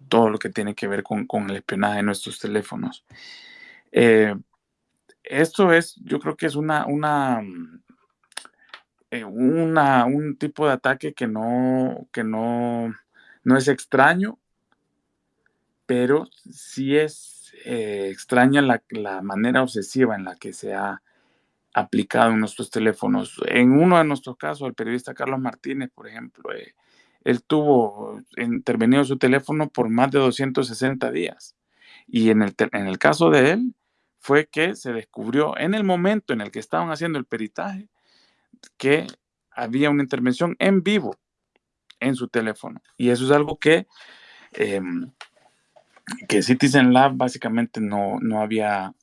todo lo que tiene que ver con, con el espionaje de nuestros teléfonos. esto es, yo creo que es una, una, eh, un tipo de ataque que no, que no, no es extraño, pero sí es eh, extraña la, la, manera obsesiva en la que se ha aplicado en nuestros teléfonos. En uno de nuestros casos, el periodista Carlos Martínez, por ejemplo, eh, él tuvo intervenido su teléfono por más de 260 días. Y en el, en el caso de él, fue que se descubrió en el momento en el que estaban haciendo el peritaje, que había una intervención en vivo en su teléfono. Y eso es algo que, em, que Citizen Lab básicamente no, no había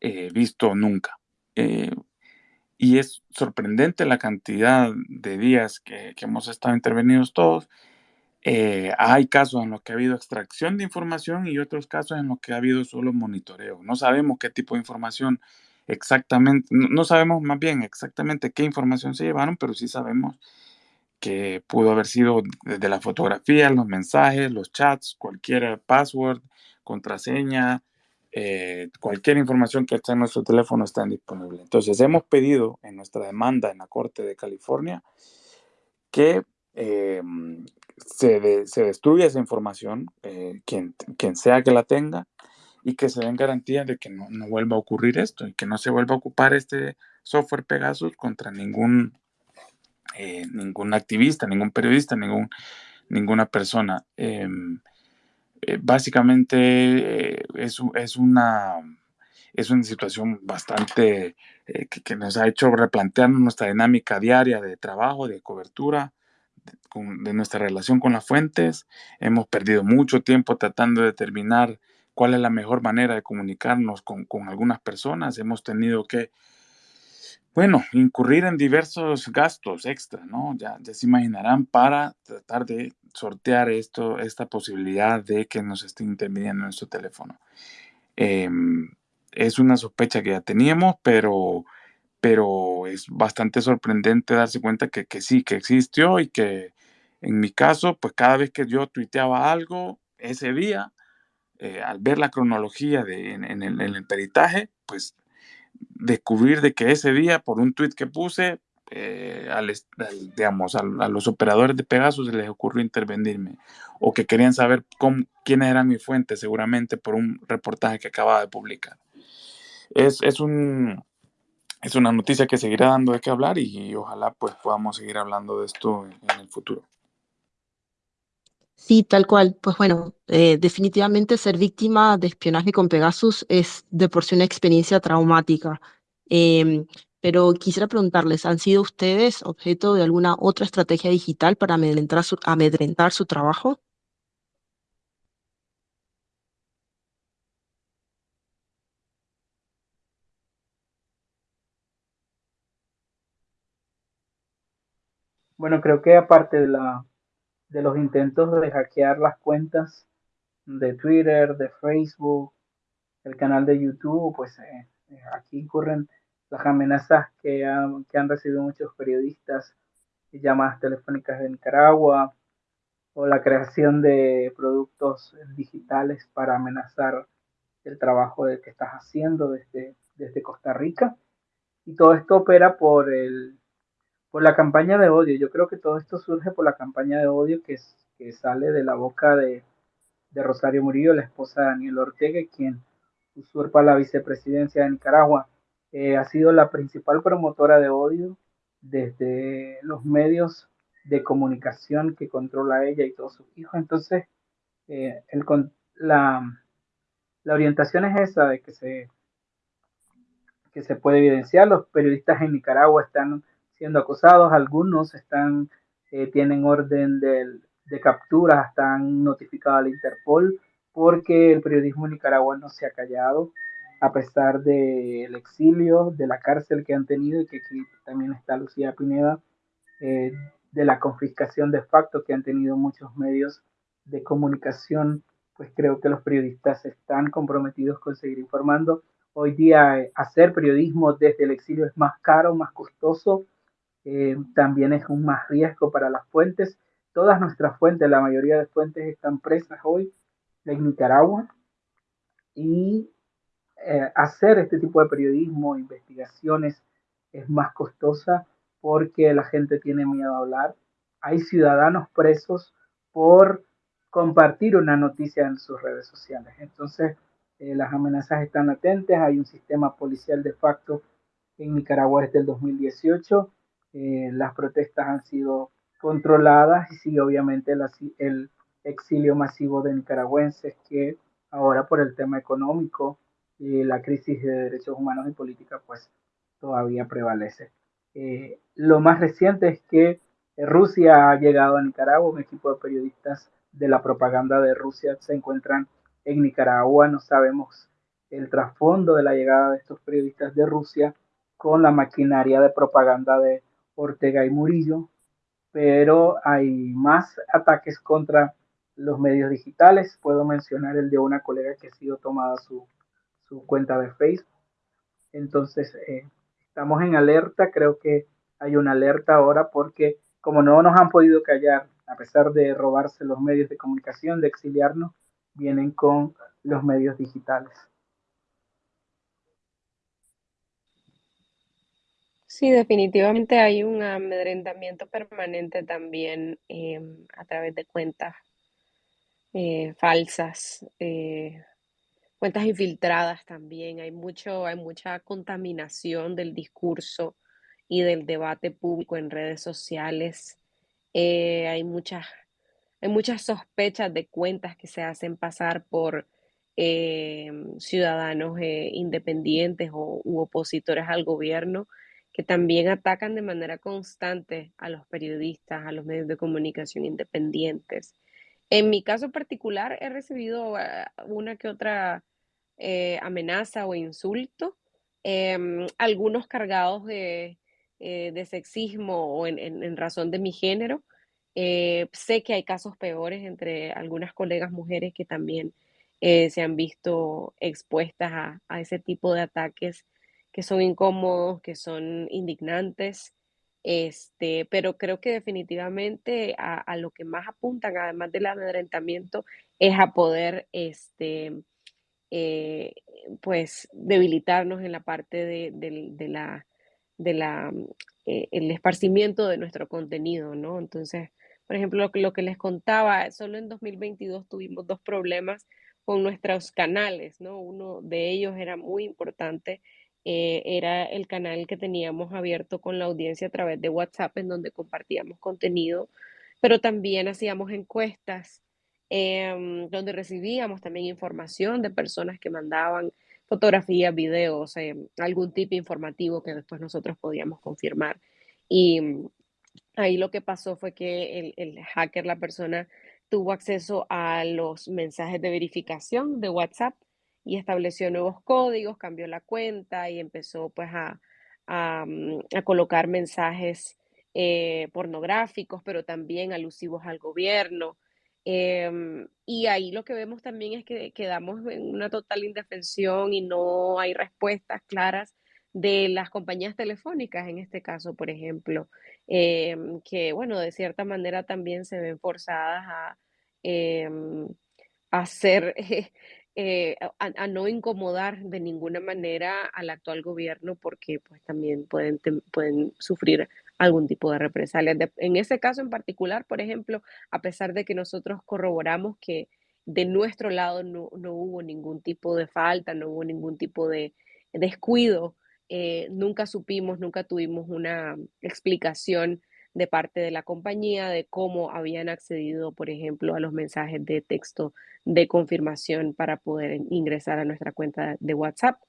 eh, visto nunca. Eh, y es sorprendente la cantidad de días que, que hemos estado intervenidos todos. Eh, hay casos en los que ha habido extracción de información y otros casos en los que ha habido solo monitoreo. No sabemos qué tipo de información exactamente, no, sabemos más bien exactamente qué información se llevaron, pero sí sabemos que pudo haber sido desde la fotografía, los mensajes, los chats, cualquier password, contraseña, eh, cualquier información que esté en nuestro teléfono está disponible. Entonces hemos pedido en nuestra demanda en la Corte de California que eh, se, se, destruya esa información, eh, quien, quien sea que la tenga, y que se den garantías de que no, no, vuelva a ocurrir esto y que no se vuelva a ocupar este software Pegasus contra ningún, eh, ningún activista, ningún periodista, ningún, ninguna persona. Em, eh, básicamente eh, es, es, una, es una situación bastante que, nos ha hecho replantear nuestra dinámica diaria de trabajo, de cobertura, de nuestra relación con las fuentes. Hemos perdido mucho tiempo tratando de determinar cuál es la mejor manera de comunicarnos con, con algunas personas. Hemos tenido que, bueno, incurrir en diversos gastos extra, ¿no? Ya, se imaginarán para tratar de sortear esto, esta posibilidad de que nos esté interviniendo en nuestro teléfono. Eh, es una sospecha que ya teníamos, pero pero es bastante sorprendente darse cuenta que, que, sí, que existió y que en mi caso, pues cada vez que yo tuiteaba algo ese día, eh, al ver la cronología de, en, el, peritaje, pues descubrir de que ese día, por un tuit que puse, eh, al, digamos, a, los operadores de Pegasus se les ocurrió intervenirme o que querían saber quiénes eran mis fuentes, seguramente por un reportaje que acababa de publicar. Es, es un, es una noticia que seguirá dando de qué hablar y, ojalá pues podamos seguir hablando de esto en el futuro. Sí, tal cual. Pues bueno, eh, definitivamente ser víctima de espionaje con Pegasus es de por sí una experiencia traumática. Eh, pero quisiera preguntarles, ¿han sido ustedes objeto de alguna otra estrategia digital para amedrentar su, amedrentar su trabajo? Bueno, creo que aparte de, la, de los intentos de hackear las cuentas de Twitter, de Facebook, el canal de YouTube, pues eh, eh aquí ocurren las amenazas que han, recibido muchos periodistas, llamadas telefónicas de Nicaragua, o la creación de productos digitales para amenazar el trabajo de que estás haciendo desde Costa Rica. Y todo esto opera por el por la campaña de odio. Yo creo que todo esto surge por la campaña de odio que, que sale de la boca de, Rosario Murillo, la esposa de Daniel Ortega, quien usurpa la vicepresidencia de Nicaragua. Eh, ha sido la principal promotora de odio desde los medios de comunicación que controla ella y todos sus hijos. Entonces, eh, la, la orientación es esa de que se, que se puede evidenciar. Los periodistas en Nicaragua están siendo acosados, algunos están, eh, tienen orden de, de captura, están notificados al Interpol porque el periodismo nicaragüense no se ha callado a pesar del de exilio, de la cárcel que han tenido y que aquí también está Lucía Pineda, eh, de la confiscación de facto que han tenido muchos medios de comunicación, pues creo que los periodistas están comprometidos con seguir informando. Hoy día eh, hacer periodismo desde el exilio es más caro, más costoso, eh, también es un más riesgo para las fuentes. Todas nuestras fuentes, la mayoría de fuentes están presas hoy en Nicaragua y eh, hacer este tipo de periodismo, investigaciones, es más costosa porque la gente tiene miedo a hablar. Hay ciudadanos presos por compartir una noticia en sus redes sociales. Entonces, eh, las amenazas están latentes. Hay un sistema policial de facto en Nicaragua desde el 2018 eh, las protestas han sido controladas y sí, obviamente el, el exilio masivo de nicaragüenses que ahora por el tema económico y la crisis de derechos humanos y política pues todavía prevalece. Eh, lo más reciente es que Rusia ha llegado a Nicaragua, un equipo de periodistas de la propaganda de Rusia se encuentran en Nicaragua, no sabemos el trasfondo de la llegada de estos periodistas de Rusia con la maquinaria de propaganda de Ortega y Murillo, pero hay más ataques contra los medios digitales. Puedo mencionar el de una colega que ha sido tomada su, su cuenta de Facebook. Entonces, eh, estamos en alerta, creo que hay una alerta ahora porque como no nos han podido callar, a pesar de robarse los medios de comunicación, de exiliarnos, vienen con los medios digitales. Sí, definitivamente hay un amedrentamiento permanente también em, a través de cuentas eh, falsas, eh, cuentas infiltradas también. Hay mucho, hay mucha contaminación del discurso y del debate público en redes sociales. Eh, hay muchas, hay muchas sospechas de cuentas que se hacen pasar por ciudadanos independientes o, u opositores al gobierno que también atacan de manera constante a los periodistas, a los medios de comunicación independientes. En mi caso particular, he recibido ah, una que otra eh, amenaza o insulto, em, algunos cargados de, eh, sexismo o en, razón de mi género. Eh, sé que hay casos peores entre algunas colegas mujeres que también se han visto expuestas a, a, ese tipo de ataques que son incómodos, que son indignantes. Este, pero creo que definitivamente a, lo que más apuntan, además del amedrentamiento, es a poder este, eh, pues debilitarnos en la parte de, la, de la, eh, el esparcimiento de nuestro contenido, ¿no? Entonces, por ejemplo, lo que, lo que les contaba, solo en 2022 tuvimos dos problemas con nuestros canales, ¿no? Uno de ellos era muy importante eh, era el canal que teníamos abierto con la audiencia a través de WhatsApp, en donde compartíamos contenido, pero también hacíamos encuestas, em, donde recibíamos también información de personas que mandaban fotografías, videos, em, algún tipo informativo que después nosotros podíamos confirmar. Y mm, ahí lo que pasó fue que el, el hacker, la persona, tuvo acceso a los mensajes de verificación de WhatsApp y estableció nuevos códigos, cambió la cuenta y empezó pues a, a, mm, colocar mensajes eh, pornográficos, pero también alusivos al gobierno. Em, y ahí lo que vemos también es que quedamos en una total indefensión y no hay respuestas claras de las compañías telefónicas, en este caso, por ejemplo, em, que, bueno, de cierta manera también se ven forzadas a, em, hacer eh, a, no incomodar de ninguna manera al actual gobierno porque pues también pueden, pueden sufrir algún tipo de represalia. en ese caso en particular, por ejemplo, a pesar de que nosotros corroboramos que de nuestro lado no, no hubo ningún tipo de falta, no hubo ningún tipo de descuido, eh, nunca supimos, nunca tuvimos una explicación de parte de la compañía de cómo habían accedido, por ejemplo, a los mensajes de texto de confirmación para poder ingresar a nuestra cuenta de WhatsApp.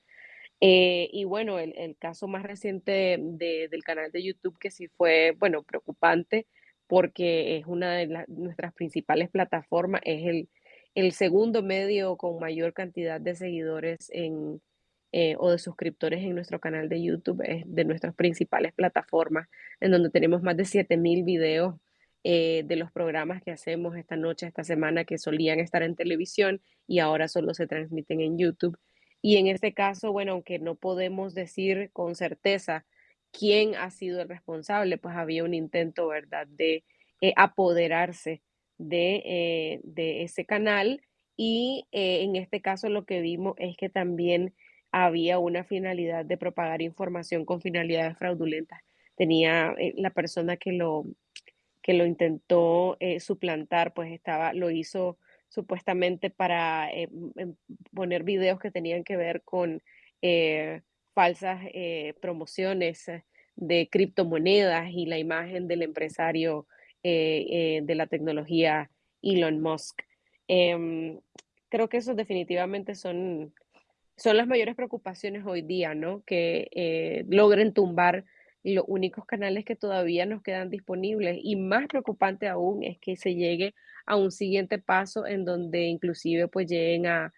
Eh, y bueno, el, caso más reciente del canal de YouTube que sí fue, bueno, preocupante porque es una de nuestras principales plataformas, es el, el segundo medio con mayor cantidad de seguidores en, eh, o de suscriptores en nuestro canal de YouTube, de nuestras principales plataformas, en donde tenemos más de 7000 videos eh, de los programas que hacemos esta noche, esta semana, que solían estar en televisión y ahora solo se transmiten en YouTube. Y en este caso, bueno, aunque no podemos decir con certeza quién ha sido el responsable, pues había un intento, ¿verdad?, de eh, apoderarse de, de, ese canal. Y en este caso lo que vimos es que también había una finalidad de propagar información con finalidades fraudulentas. Tenía eh, la persona que lo, que lo intentó eh, suplantar, pues estaba, lo hizo supuestamente para eh, em, poner videos que tenían que ver con falsas promociones de criptomonedas y la imagen del empresario de la tecnología Elon Musk. Em, creo que esos definitivamente son son las mayores preocupaciones hoy día, ¿no? Que eh, logren tumbar los únicos canales que todavía nos quedan disponibles. Y más preocupante aún es que se llegue a un siguiente paso en donde inclusive pues lleguen a,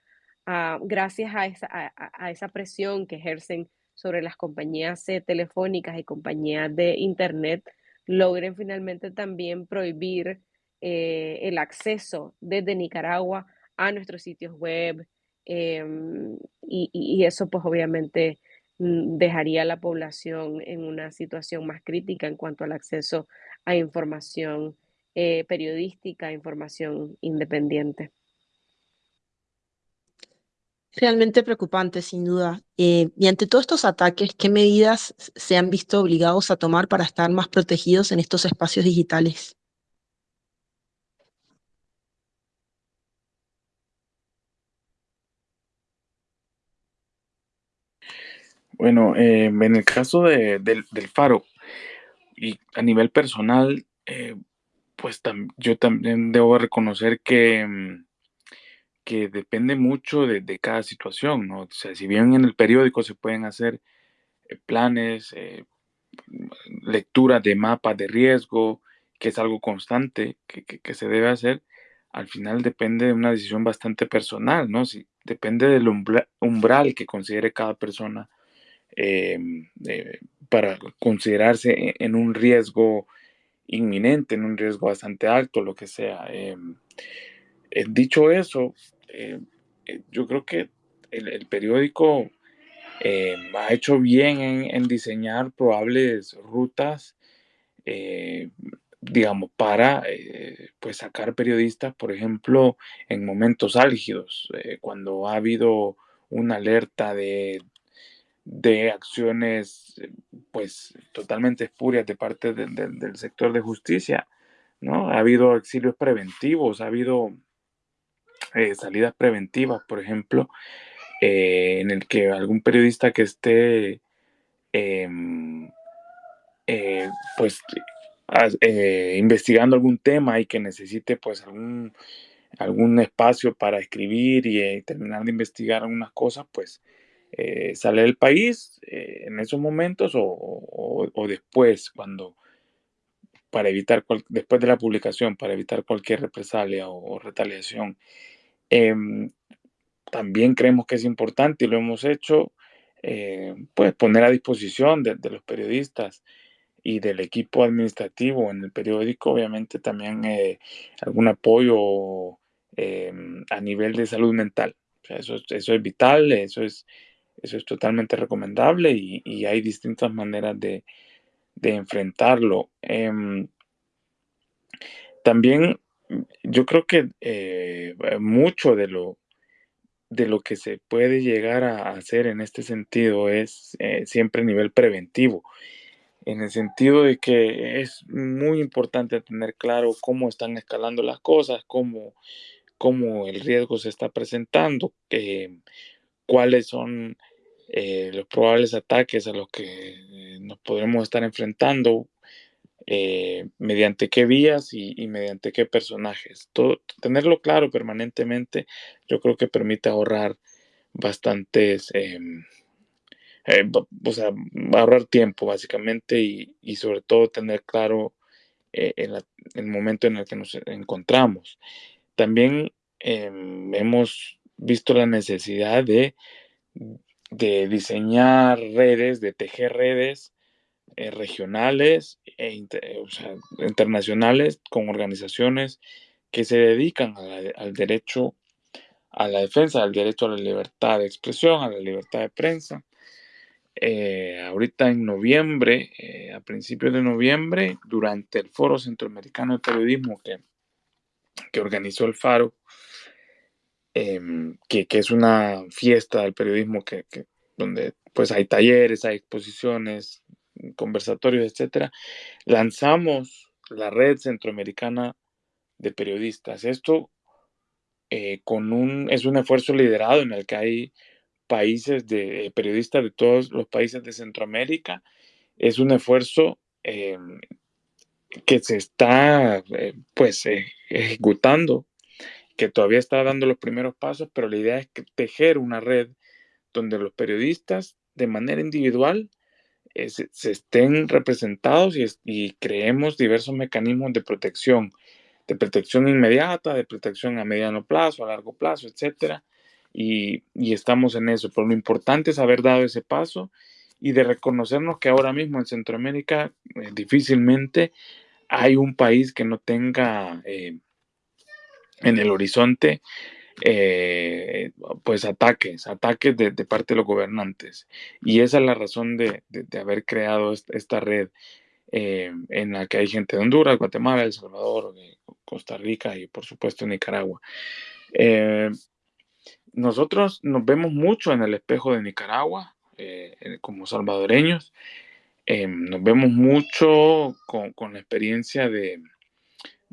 gracias a esa, a, esa, presión que ejercen sobre las compañías eh, telefónicas y compañías de Internet, logren finalmente también prohibir eh, el acceso desde Nicaragua a nuestros sitios web, Em, y, eso pues obviamente mm, dejaría a la población en una situación más crítica en cuanto al acceso a información eh, periodística, información independiente. Realmente preocupante, sin duda. Eh, y ante todos estos ataques, ¿qué medidas se han visto obligados a tomar para estar más protegidos en estos espacios digitales? Bueno, eh, en el caso de, del, del, Faro y a nivel personal, eh, pues tam, yo también debo reconocer que, mm, que depende mucho de, de, cada situación, ¿no? O sea, si bien en el periódico se pueden hacer eh, planes, eh, lecturas de mapas de riesgo, que es algo constante que, que, que, se debe hacer, al final depende de una decisión bastante personal, ¿no? Si, depende del umbral, umbral que considere cada persona eh, eh, para considerarse en un riesgo inminente, en un riesgo bastante alto, lo que sea. Eh, dicho eso, yo creo que el, periódico ha hecho bien en, en, diseñar probables rutas digamos, para eh, pues sacar periodistas, por ejemplo, en momentos álgidos, eh, cuando ha habido una alerta de, de acciones pues totalmente espurias de parte de, de, del sector de justicia, ¿no? Ha habido exilios preventivos, ha habido eh, salidas preventivas, por ejemplo, eh, en el que algún periodista que esté em, eh, pues eh, investigando algún tema y que necesite pues algún, algún espacio para escribir y eh, terminar de investigar algunas cosas, pues eh, sale del país eh, en esos momentos o, o, o, después, cuando para evitar, cual, después de la publicación, para evitar cualquier represalia o, o retaliación. Em, también creemos que es importante y lo hemos hecho, eh, pues poner a disposición de, de los periodistas y del equipo administrativo en el periódico, obviamente también eh, algún apoyo eh, a nivel de salud mental. O sea, eso, eso, es vital, eso es, eso es totalmente recomendable y, hay distintas maneras de, enfrentarlo. Eh, también yo creo que eh, mucho de lo, de lo que se puede llegar a hacer en este sentido es eh, siempre a nivel preventivo en el sentido de que es muy importante tener claro cómo están escalando las cosas, cómo, cómo el riesgo se está presentando, eh, cuáles son eh, los probables ataques a los que eh, nos podremos estar enfrentando, eh, mediante qué vías y, mediante qué personajes. Tenerlo claro permanentemente yo creo que permite ahorrar bastantes em, o sea, ahorrar tiempo básicamente y, sobre todo tener claro el, el, momento en el que nos encontramos. También eh, hemos visto la necesidad de, de, diseñar redes, de tejer redes eh, regionales e internacionales con organizaciones que se dedican al derecho a la defensa del derecho a la libertad de expresión, a la libertad de prensa, eh, ahorita en noviembre, eh, a principios de noviembre, durante el Foro Centroamericano de Periodismo que, que organizó el Faro, eh, que, es una fiesta del periodismo que, donde pues hay talleres, hay exposiciones, conversatorios, etcétera, lanzamos la red centroamericana de periodistas. Esto eh, con un, es un esfuerzo liderado en el que hay países de eh, periodistas de todos los países de Centroamérica. Es un esfuerzo eh, que se está eh, pues ejecutando, que todavía está dando los primeros pasos, pero la idea es tejer una red donde los periodistas de manera individual eh, se, estén representados y, creemos diversos mecanismos de protección, de protección inmediata, de protección a mediano plazo, a largo plazo, y, y, estamos en eso. Pero lo importante es haber dado ese paso y de reconocernos que ahora mismo en Centroamérica eh, difícilmente hay un país que no tenga eh, en el horizonte eh, pues ataques, ataques de, parte de los gobernantes. Y esa es la razón de, haber creado esta, red eh, en la que hay gente de Honduras, Guatemala, El Salvador, Costa Rica y por supuesto Nicaragua. Eh, nosotros nos vemos mucho en el espejo de Nicaragua como salvadoreños. nos vemos mucho con, con la experiencia de,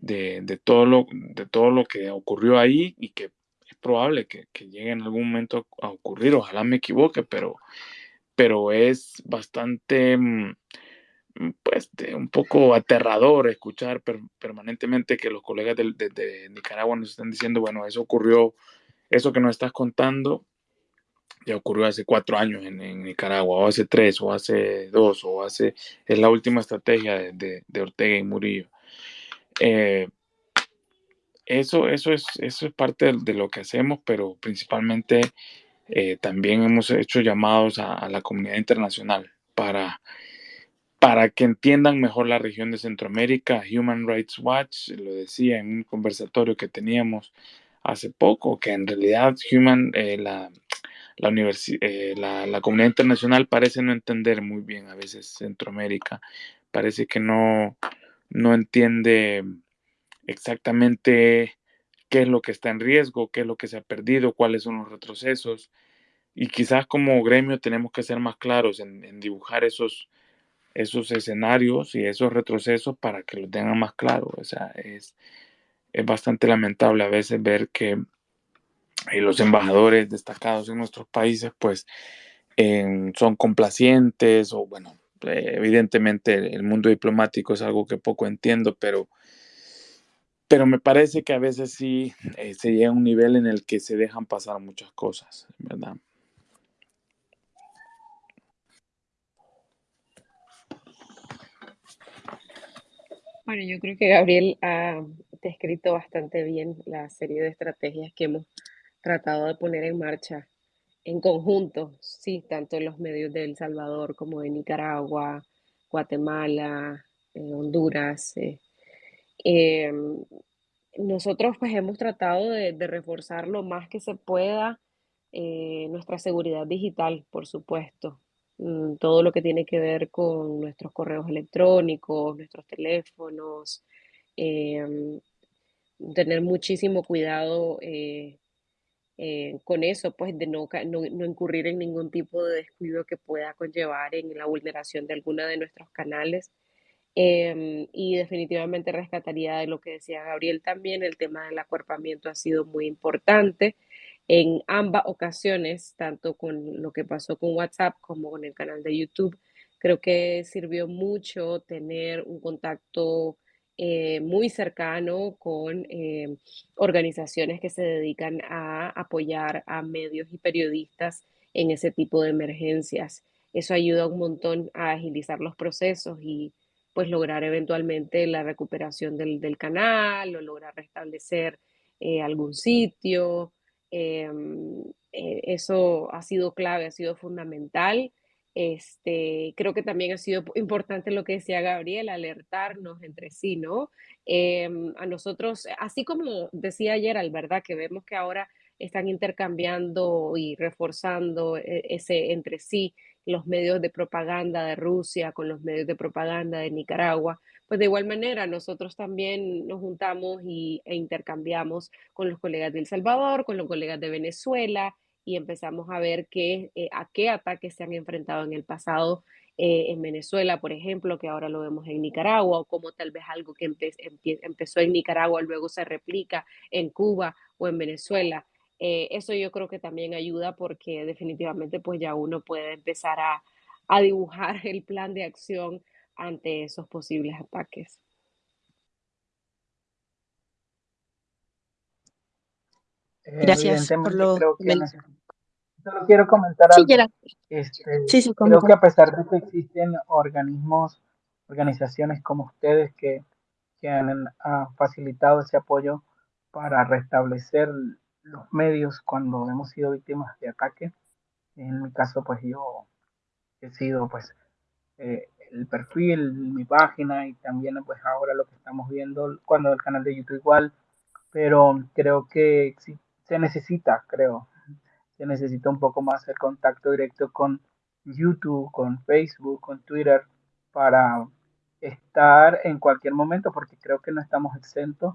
de, todo lo, de todo lo que ocurrió ahí y que probable que, llegue en algún momento a ocurrir, ojalá me equivoque, pero, pero es bastante, mm, mm, pues, un poco aterrador escuchar permanentemente que los colegas de, Nicaragua nos están diciendo, bueno, eso ocurrió, eso que nos estás contando, ya ocurrió hace cuatro años en, Nicaragua, o hace tres, o hace dos, o hace, es la última estrategia de, Ortega y Murillo. Eh, eso, eso, es, eso es parte de, lo que hacemos, pero principalmente eh, también hemos hecho llamados a, la comunidad internacional para, para que entiendan mejor la región de Centroamérica. Human Rights Watch lo decía en un conversatorio que teníamos hace poco, que en realidad Human, eh, la, la, eh, la, la, comunidad internacional parece no entender muy bien a veces Centroamérica, parece que no, no entiende exactamente qué es lo que está en riesgo, qué es lo que se ha perdido, cuáles son los retrocesos. Y quizás como gremio tenemos que ser más claros en, dibujar esos, esos escenarios y esos retrocesos para que lo tengan más claro. O sea, es, es bastante lamentable a veces ver que eh, los embajadores destacados en nuestros países pues son complacientes o bueno, eh, evidentemente el mundo diplomático es algo que poco entiendo, pero pero me parece que a veces sí eh, se llega a un nivel en el que se dejan pasar muchas cosas, ¿verdad? Bueno, yo creo que Gabriel ha descrito bastante bien la serie de estrategias que hemos tratado de poner en marcha en conjunto, sí, tanto en los medios de El Salvador como de Nicaragua, Guatemala, eh, Honduras, eh, Em, nosotros pues hemos tratado de, reforzar lo más que se pueda eh, nuestra seguridad digital, por supuesto. Mm, todo lo que tiene que ver con nuestros correos electrónicos, nuestros teléfonos, em, tener muchísimo cuidado eh, con eso, pues de no, no, no, incurrir en ningún tipo de descuido que pueda conllevar en la vulneración de alguna de nuestros canales. Em, y definitivamente rescataría de lo que decía Gabriel también, el tema del acuerpamiento ha sido muy importante en ambas ocasiones, tanto con lo que pasó con WhatsApp como con el canal de YouTube. Creo que sirvió mucho tener un contacto eh, muy cercano con eh, organizaciones que se dedican a apoyar a medios y periodistas en ese tipo de emergencias. Eso ayuda un montón a agilizar los procesos y pues lograr eventualmente la recuperación del, canal o lograr restablecer eh, algún sitio. Em, eso ha sido clave, ha sido fundamental. Este, creo que también ha sido importante lo que decía Gabriel, alertarnos entre sí, ¿no? Em, a nosotros, así como decía ayer, al verdad, que vemos que ahora están intercambiando y reforzando eh, ese entre sí los medios de propaganda de Rusia con los medios de propaganda de Nicaragua, pues de igual manera nosotros también nos juntamos y, e intercambiamos con los colegas de El Salvador, con los colegas de Venezuela y empezamos a ver qué, eh, a qué ataques se han enfrentado en el pasado eh, en Venezuela, por ejemplo, que ahora lo vemos en Nicaragua, o como tal vez algo que empezó en Nicaragua luego se replica en Cuba o en Venezuela. Eh, eso yo creo que también ayuda porque definitivamente pues ya uno puede empezar a, dibujar el plan de acción ante esos posibles ataques. Gracias por lo creo que Solo quiero comentar algo. Este, creo que a pesar de que existen organismos, organizaciones como ustedes que, que han facilitado ese apoyo para restablecer los medios cuando hemos sido víctimas de ataque. En mi caso, pues yo he sido pues eh, el perfil, mi página y también pues ahora lo que estamos viendo cuando el canal de YouTube igual, pero creo que se necesita, creo, se necesita un poco más el contacto directo con YouTube, con Facebook, con Twitter, para estar en cualquier momento, porque creo que no estamos exentos.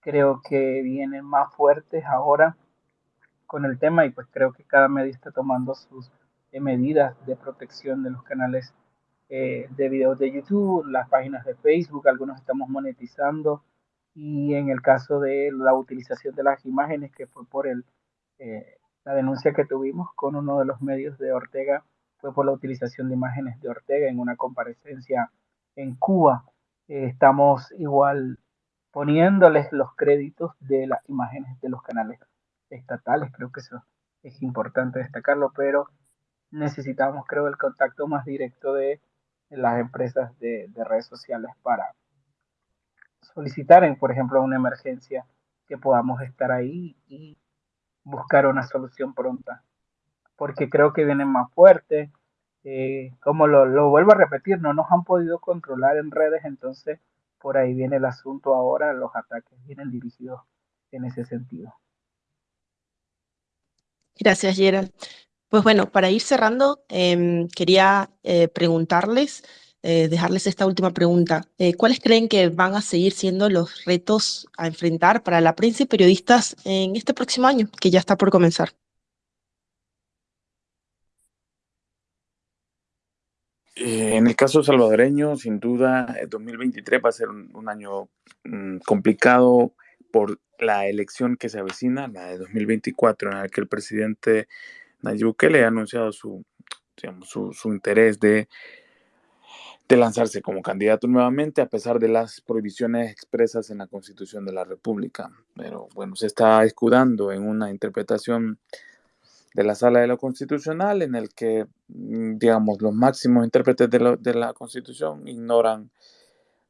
Creo que vienen más fuertes ahora con el tema y pues creo que cada medio está tomando sus eh, medidas de protección de los canales eh, de videos de YouTube, las páginas de Facebook, algunos estamos monetizando y en el caso de la utilización de las imágenes que fue por el, eh, la denuncia que tuvimos con uno de los medios de Ortega, fue por la utilización de imágenes de Ortega en una comparecencia en Cuba. Eh, estamos igual poniéndoles los créditos de las imágenes de los canales estatales, creo que eso es importante destacarlo, pero necesitamos, creo, el contacto más directo de las empresas de, de redes sociales para solicitar, en, por ejemplo, una emergencia, que podamos estar ahí y buscar una solución pronta. Porque creo que vienen más fuertes. Eh, como lo, lo, vuelvo a repetir, no nos han podido controlar en redes, entonces por ahí viene el asunto ahora, los ataques vienen dirigidos en ese sentido. Gracias, Gerald. Pues bueno, para ir cerrando, eh, quería eh, preguntarles, eh, dejarles esta última pregunta. Eh, ¿Cuáles creen que van a seguir siendo los retos a enfrentar para la prensa y periodistas en este próximo año, que ya está por comenzar? Eh, en el caso salvadoreño, sin duda, el 2023 va a ser un, año mmm, complicado por la elección que se avecina, la de 2024, en la que el presidente Nayib Bukele ha anunciado su, digamos, su interés de, de, lanzarse como candidato nuevamente, a pesar de las prohibiciones expresas en la Constitución de la República. Pero bueno, se está escudando en una interpretación de la Sala de lo Constitucional en el que, digamos, los máximos intérpretes de, la Constitución ignoran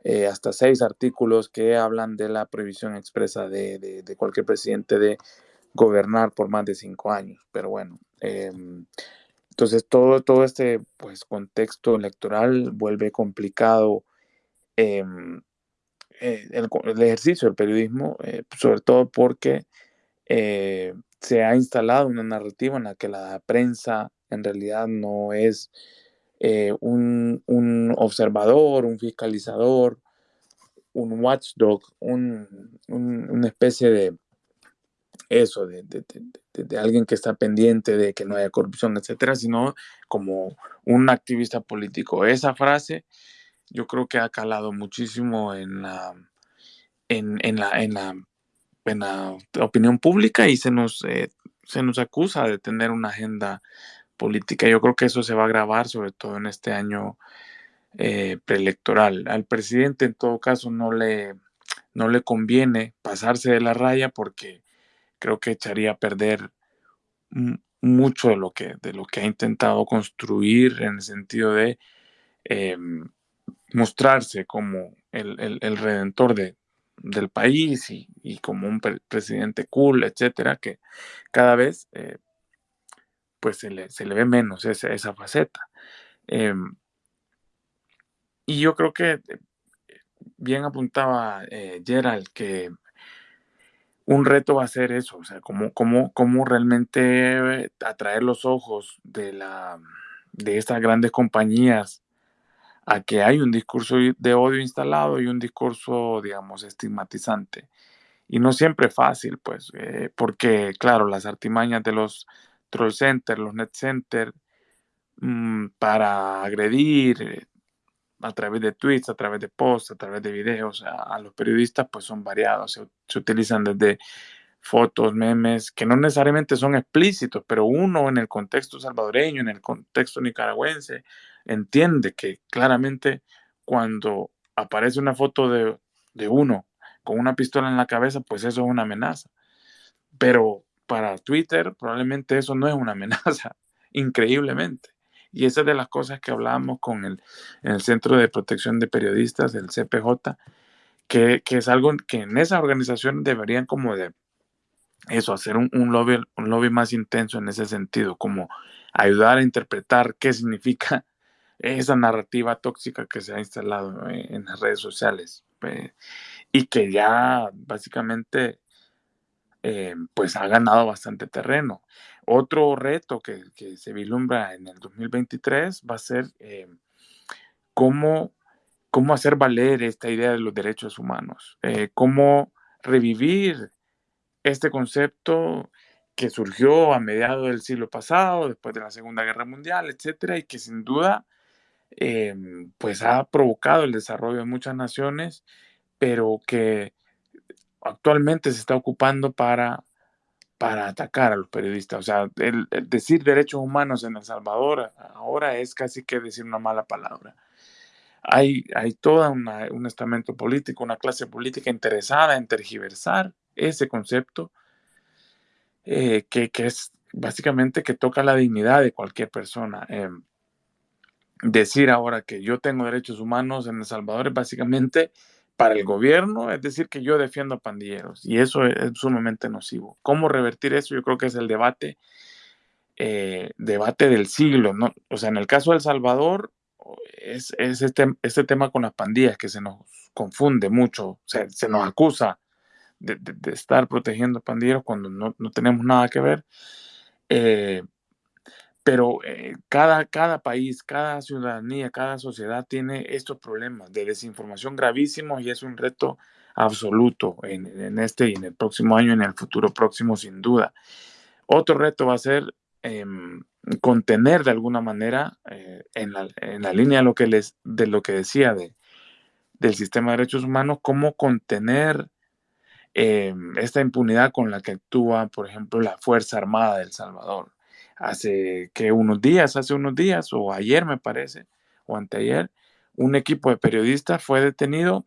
eh, hasta seis artículos que hablan de la prohibición expresa de, cualquier presidente de gobernar por más de cinco años. Pero bueno, eh, entonces todo, todo este pues, contexto electoral vuelve complicado eh, el, ejercicio del periodismo, eh, sobre todo porque eh, se ha instalado una narrativa en la que la prensa en realidad no es un, un, observador, un fiscalizador, un watchdog, un, un, una especie de eso, de, de, de, alguien que está pendiente de que no haya corrupción, etcétera, sino como un activista político. Esa frase yo creo que ha calado muchísimo en la, en, en la en la opinión pública y se nos, eh, se nos acusa de tener una agenda política. Yo creo que eso se va a agravar, sobre todo en este año eh, preelectoral. Al presidente, en todo caso, no le, no le conviene pasarse de la raya porque creo que echaría a perder mucho de lo que, de lo que ha intentado construir en el sentido de eh, mostrarse como el, el, redentor de, del país y, y como un pre presidente cool, etcétera, que cada vez eh, pues se le, se le, ve menos esa, esa faceta. Eh, y yo creo que eh, bien apuntaba eh, Gerald que un reto va a ser eso, o sea, cómo, cómo, cómo realmente atraer los ojos de, la, de estas grandes compañías a que hay un discurso de odio instalado y un discurso, digamos, estigmatizante. Y no siempre fácil, pues, eh, porque, claro, las artimañas de los troll centers, los net centers, mmm, para agredir eh, a través de tweets, a través de posts, a través de videos a, los periodistas, pues son variados. Se, se utilizan desde fotos, memes, que no necesariamente son explícitos, pero uno en el contexto salvadoreño, en el contexto nicaragüense, entiende que claramente cuando aparece una foto de, de, uno con una pistola en la cabeza, pues eso es una amenaza. Pero para Twitter probablemente eso no es una amenaza, increíblemente. Y esa es de las cosas que hablábamos con el, el Centro de Protección de Periodistas, el CPJ, que, que, es algo que en esa organización deberían como de eso, hacer un, un, lobby, un lobby más intenso en ese sentido, como ayudar a interpretar qué significa esa narrativa tóxica que se ha instalado en las redes sociales eh, y que ya básicamente eh, pues ha ganado bastante terreno. Otro reto que, se vislumbra en el 2023 va a ser eh, cómo, cómo hacer valer esta idea de los derechos humanos, eh, cómo revivir este concepto que surgió a mediados del siglo pasado, después de la Segunda Guerra Mundial, etcétera, y que sin duda em, pues ha provocado el desarrollo de muchas naciones, pero que actualmente se está ocupando para, para atacar a los periodistas. O sea, el, decir derechos humanos en El Salvador ahora es casi que decir una mala palabra. Hay, hay todo un estamento político, una clase política interesada en tergiversar ese concepto eh, que, es básicamente que toca la dignidad de cualquier persona. Em, decir ahora que yo tengo derechos humanos en El Salvador es básicamente para el gobierno, es decir, que yo defiendo a pandilleros y eso es, sumamente nocivo. ¿Cómo revertir eso? Yo creo que es el debate, eh, debate del siglo. ¿no? O sea, en el caso de El Salvador es, este, este tema con las pandillas que se nos confunde mucho, se nos acusa de, estar protegiendo pandilleros cuando no, tenemos nada que ver. Eh, pero eh, cada, cada país, cada ciudadanía, cada sociedad tiene estos problemas de desinformación gravísimos y es un reto absoluto en, este y en el próximo año, en el futuro próximo, sin duda. Otro reto va a ser em, contener de alguna manera, eh, en, la, en, la, línea de lo que, les, de lo que decía de, del sistema de derechos humanos, cómo contener Em, esta impunidad con la que actúa, por ejemplo, la Fuerza Armada de El Salvador. Hace que unos días, hace unos días, o ayer me parece, o anteayer, un equipo de periodistas fue detenido,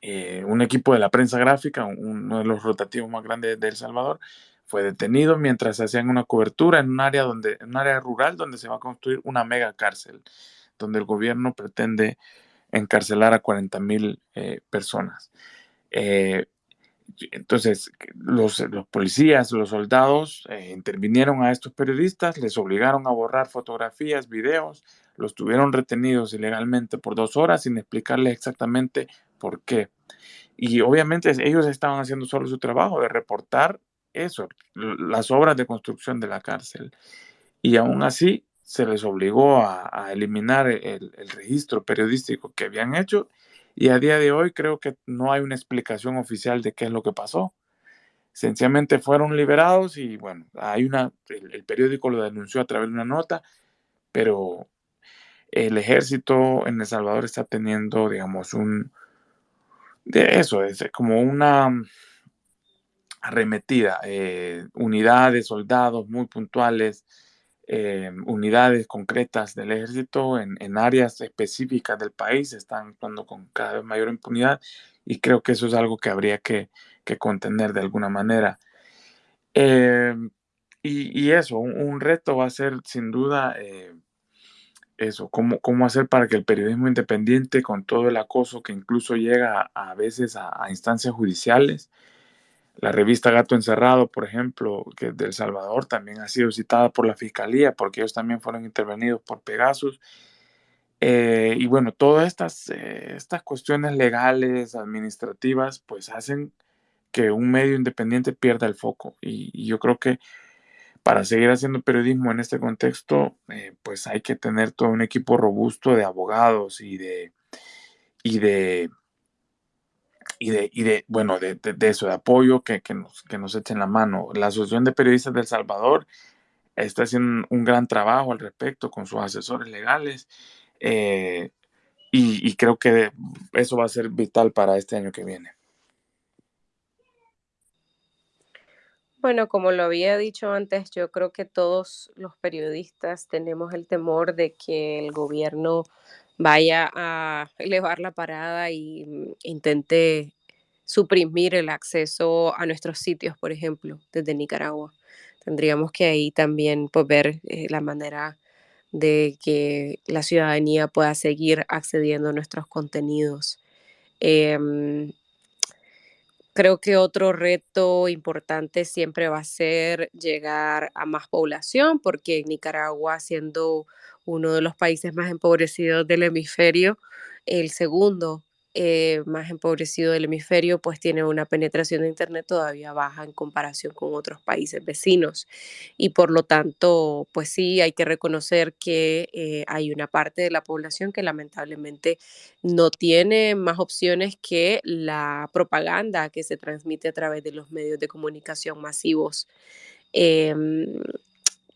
eh, un equipo de la prensa gráfica, uno de los rotativos más grandes de El Salvador, fue detenido mientras hacían una cobertura en un área donde, en un área rural donde se va a construir una mega cárcel, donde el gobierno pretende encarcelar a 40 mil eh, personas. Eh, entonces, los, los, policías, los soldados eh, intervinieron a estos periodistas, les obligaron a borrar fotografías, videos, los tuvieron retenidos ilegalmente por dos horas sin explicarles exactamente por qué. Y obviamente ellos estaban haciendo solo su trabajo de reportar eso, las obras de construcción de la cárcel. Y aún así se les obligó a, eliminar el, el registro periodístico que habían hecho y a día de hoy creo que no hay una explicación oficial de qué es lo que pasó. Sencillamente fueron liberados y bueno, hay una, el, periódico lo denunció a través de una nota, pero el ejército en El Salvador está teniendo, digamos, un, de eso, es como una arremetida, eh, unidades, soldados muy puntuales, eh, unidades concretas del ejército en, áreas específicas del país están actuando con cada vez mayor impunidad y creo que eso es algo que habría que, contener de alguna manera. Eh, y, eso, un, reto va a ser sin duda eh, eso, cómo, cómo hacer para que el periodismo independiente, con todo el acoso que incluso llega a, veces a instancias judiciales, la revista Gato Encerrado, por ejemplo, que es de El Salvador, también ha sido citada por la Fiscalía porque ellos también fueron intervenidos por Pegasus. Eh, y bueno, todas estas, eh, estas cuestiones legales, administrativas, pues hacen que un medio independiente pierda el foco. Y, yo creo que para seguir haciendo periodismo en este contexto, eh, pues hay que tener todo un equipo robusto de abogados y de, y de y de, bueno, de, eso, de apoyo, que, nos, que nos echen la mano. La Asociación de Periodistas del Salvador está haciendo un gran trabajo al respecto con sus asesores legales eh, y creo que eso va a ser vital para este año que viene. Bueno, como lo había dicho antes, yo creo que todos los periodistas tenemos el temor de que el gobierno vaya a elevar la parada y mm, intente suprimir el acceso a nuestros sitios, por ejemplo, desde Nicaragua. Tendríamos que ahí también pues, ver eh, la manera de que la ciudadanía pueda seguir accediendo a nuestros contenidos. Em, creo que otro reto importante siempre va a ser llegar a más población, porque Nicaragua, siendo uno de los países más empobrecidos del hemisferio, el segundo eh, más empobrecido del hemisferio, pues tiene una penetración de Internet todavía baja en comparación con otros países vecinos. Y por lo tanto, pues sí, hay que reconocer que eh, hay una parte de la población que lamentablemente no tiene más opciones que la propaganda que se transmite a través de los medios de comunicación masivos. Em,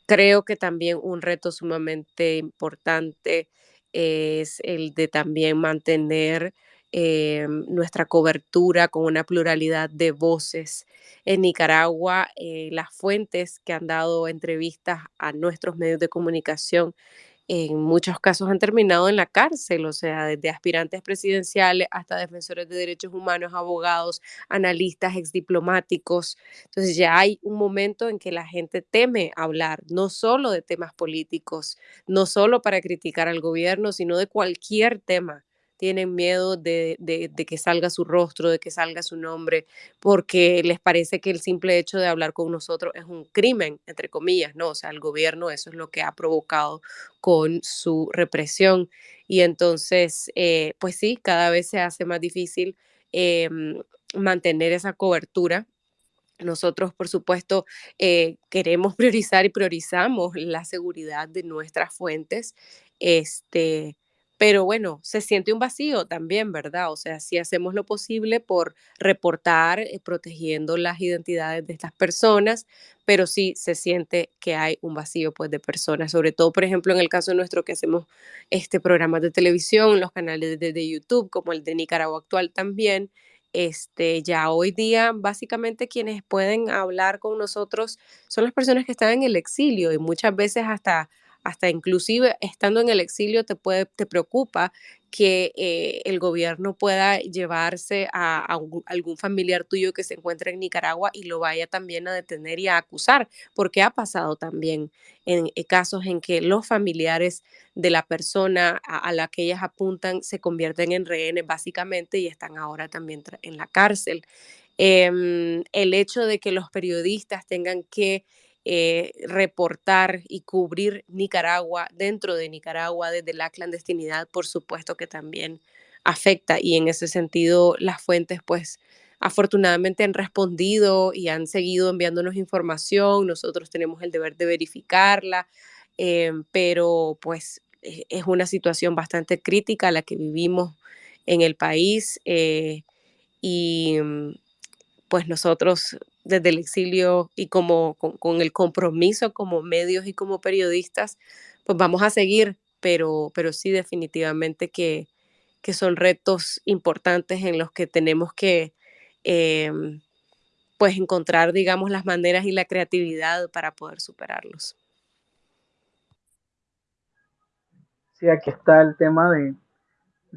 creo que también un reto sumamente importante es el de también mantener eh, nuestra cobertura con una pluralidad de voces. En Nicaragua, eh, las fuentes que han dado entrevistas a nuestros medios de comunicación en muchos casos han terminado en la cárcel, o sea, desde aspirantes presidenciales hasta defensores de derechos humanos, abogados, analistas, exdiplomáticos. Entonces ya hay un momento en que la gente teme hablar, no solo de temas políticos, no solo para criticar al gobierno, sino de cualquier tema tienen miedo de, que salga su rostro, de que salga su nombre, porque les parece que el simple hecho de hablar con nosotros es un crimen, entre comillas, ¿no? O sea, el gobierno eso es lo que ha provocado con su represión. Y entonces, eh, pues sí, cada vez se hace más difícil em, mantener esa cobertura nosotros, por supuesto, eh, queremos priorizar y priorizamos la seguridad de nuestras fuentes. Este, pero bueno, se siente un vacío también, ¿verdad? O sea, si hacemos lo posible por reportar, eh, protegiendo las identidades de estas personas, pero sí se siente que hay un vacío pues de personas, sobre todo, por ejemplo, en el caso nuestro que hacemos este programa de televisión, los canales de, de YouTube, como el de Nicaragua Actual también, este, ya hoy día básicamente quienes pueden hablar con nosotros son las personas que están en el exilio y muchas veces hasta hasta inclusive estando en el exilio te, puede, te preocupa que eh, el gobierno pueda llevarse a, algún familiar tuyo que se encuentra en Nicaragua y lo vaya también a detener y a acusar, porque ha pasado también en, eh, casos en que los familiares de la persona a, la que ellas apuntan se convierten en rehenes básicamente y están ahora también en la cárcel. Em, el hecho de que los periodistas tengan que eh, reportar y cubrir Nicaragua dentro de Nicaragua desde la clandestinidad, por supuesto que también afecta y en ese sentido las fuentes pues afortunadamente han respondido y han seguido enviándonos información, nosotros tenemos el deber de verificarla, eh, pero pues e, es una situación bastante crítica la que vivimos en el país eh, y mm, pues nosotros desde el exilio y como con, el compromiso como medios y como periodistas, pues vamos a seguir, pero, pero sí definitivamente que, que son retos importantes en los que tenemos que em, pues encontrar, digamos, las maneras y la creatividad para poder superarlos. Sí, aquí está el tema de,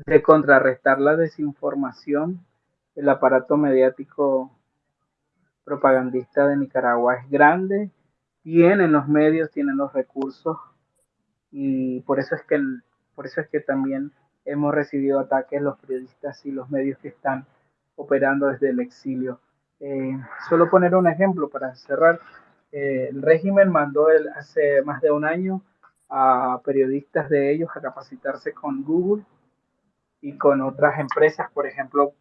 de contrarrestar la desinformación. El aparato mediático propagandista de Nicaragua es grande, tienen los medios, tienen los recursos y por eso es que por eso es que también hemos recibido ataques los periodistas y los medios que están operando desde el exilio. Eh, solo poner un ejemplo para cerrar. Eh, el régimen mandó hace más de un año a periodistas de ellos a capacitarse con Google y con otras empresas, por ejemplo,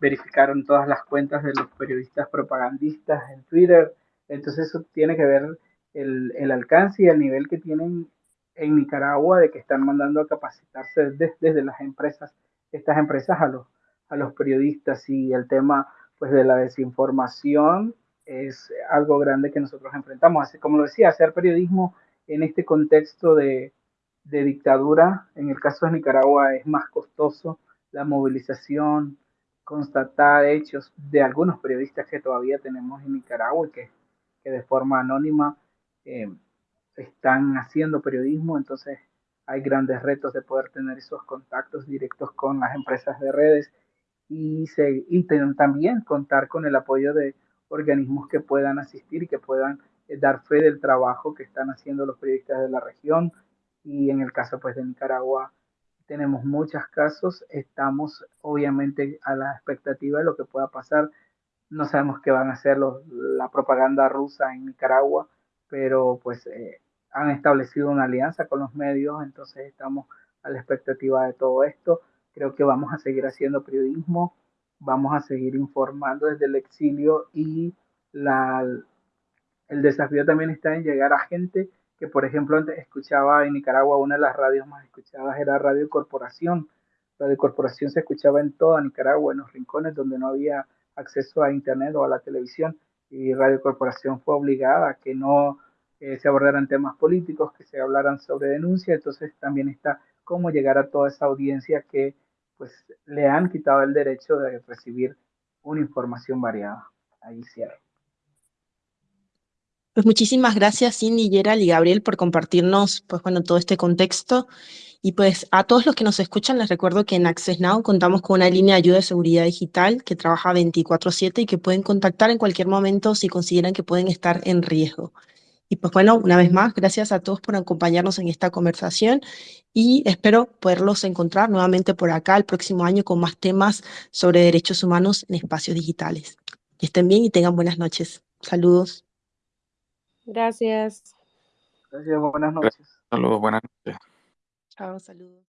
verificaron todas las cuentas de los periodistas propagandistas en Twitter. Entonces eso tiene que ver el, el alcance y el nivel que tienen en Nicaragua de que están mandando a capacitarse desde, las empresas, estas empresas a los, a los periodistas y el tema pues de la desinformación es algo grande que nosotros enfrentamos. Así como lo decía, hacer periodismo en este contexto de, de dictadura, en el caso de Nicaragua es más costoso la movilización, constatar hechos de algunos periodistas que todavía tenemos en Nicaragua y que, que de forma anónima eh, están haciendo periodismo, entonces hay grandes retos de poder tener esos contactos directos con las empresas de redes y, se, y también contar con el apoyo de organismos que puedan asistir y que puedan eh, dar fe del trabajo que están haciendo los periodistas de la región, y en el caso pues de Nicaragua tenemos muchos casos, estamos obviamente a la expectativa de lo que pueda pasar, no sabemos qué van a hacer los, la propaganda rusa en Nicaragua, pero pues eh, han establecido una alianza con los medios, entonces estamos a la expectativa de todo esto. Creo que vamos a seguir haciendo periodismo, vamos a seguir informando desde el exilio y la, el desafío también está en llegar a gente que, por ejemplo, antes escuchaba en Nicaragua, una de las radios más escuchadas era Radio Corporación. Radio Corporación se escuchaba en toda Nicaragua, en los rincones donde no había acceso a Internet o a la televisión. Y Radio Corporación fue obligada a que no eh, se abordaran temas políticos, que se hablaran sobre denuncia. Entonces también está cómo llegar a toda esa audiencia que pues le han quitado el derecho de recibir una información variada. Ahí cierro. Pues muchísimas gracias Cindy, Gerald y Gabriel por compartirnos pues bueno, todo este contexto. Y pues a todos los que nos escuchan les recuerdo que en Access Now contamos con una línea de ayuda de seguridad digital que trabaja 24/7 y que pueden contactar en cualquier momento si consideran que pueden estar en riesgo. Y pues bueno, una vez más, gracias a todos por acompañarnos en esta conversación y espero poderlos encontrar nuevamente por acá el próximo año con más temas sobre derechos humanos en espacios digitales. Que estén bien y tengan buenas noches. Saludos. Gracias. Gracias, buenas noches. Saludos, buenas noches. Chao, saludos.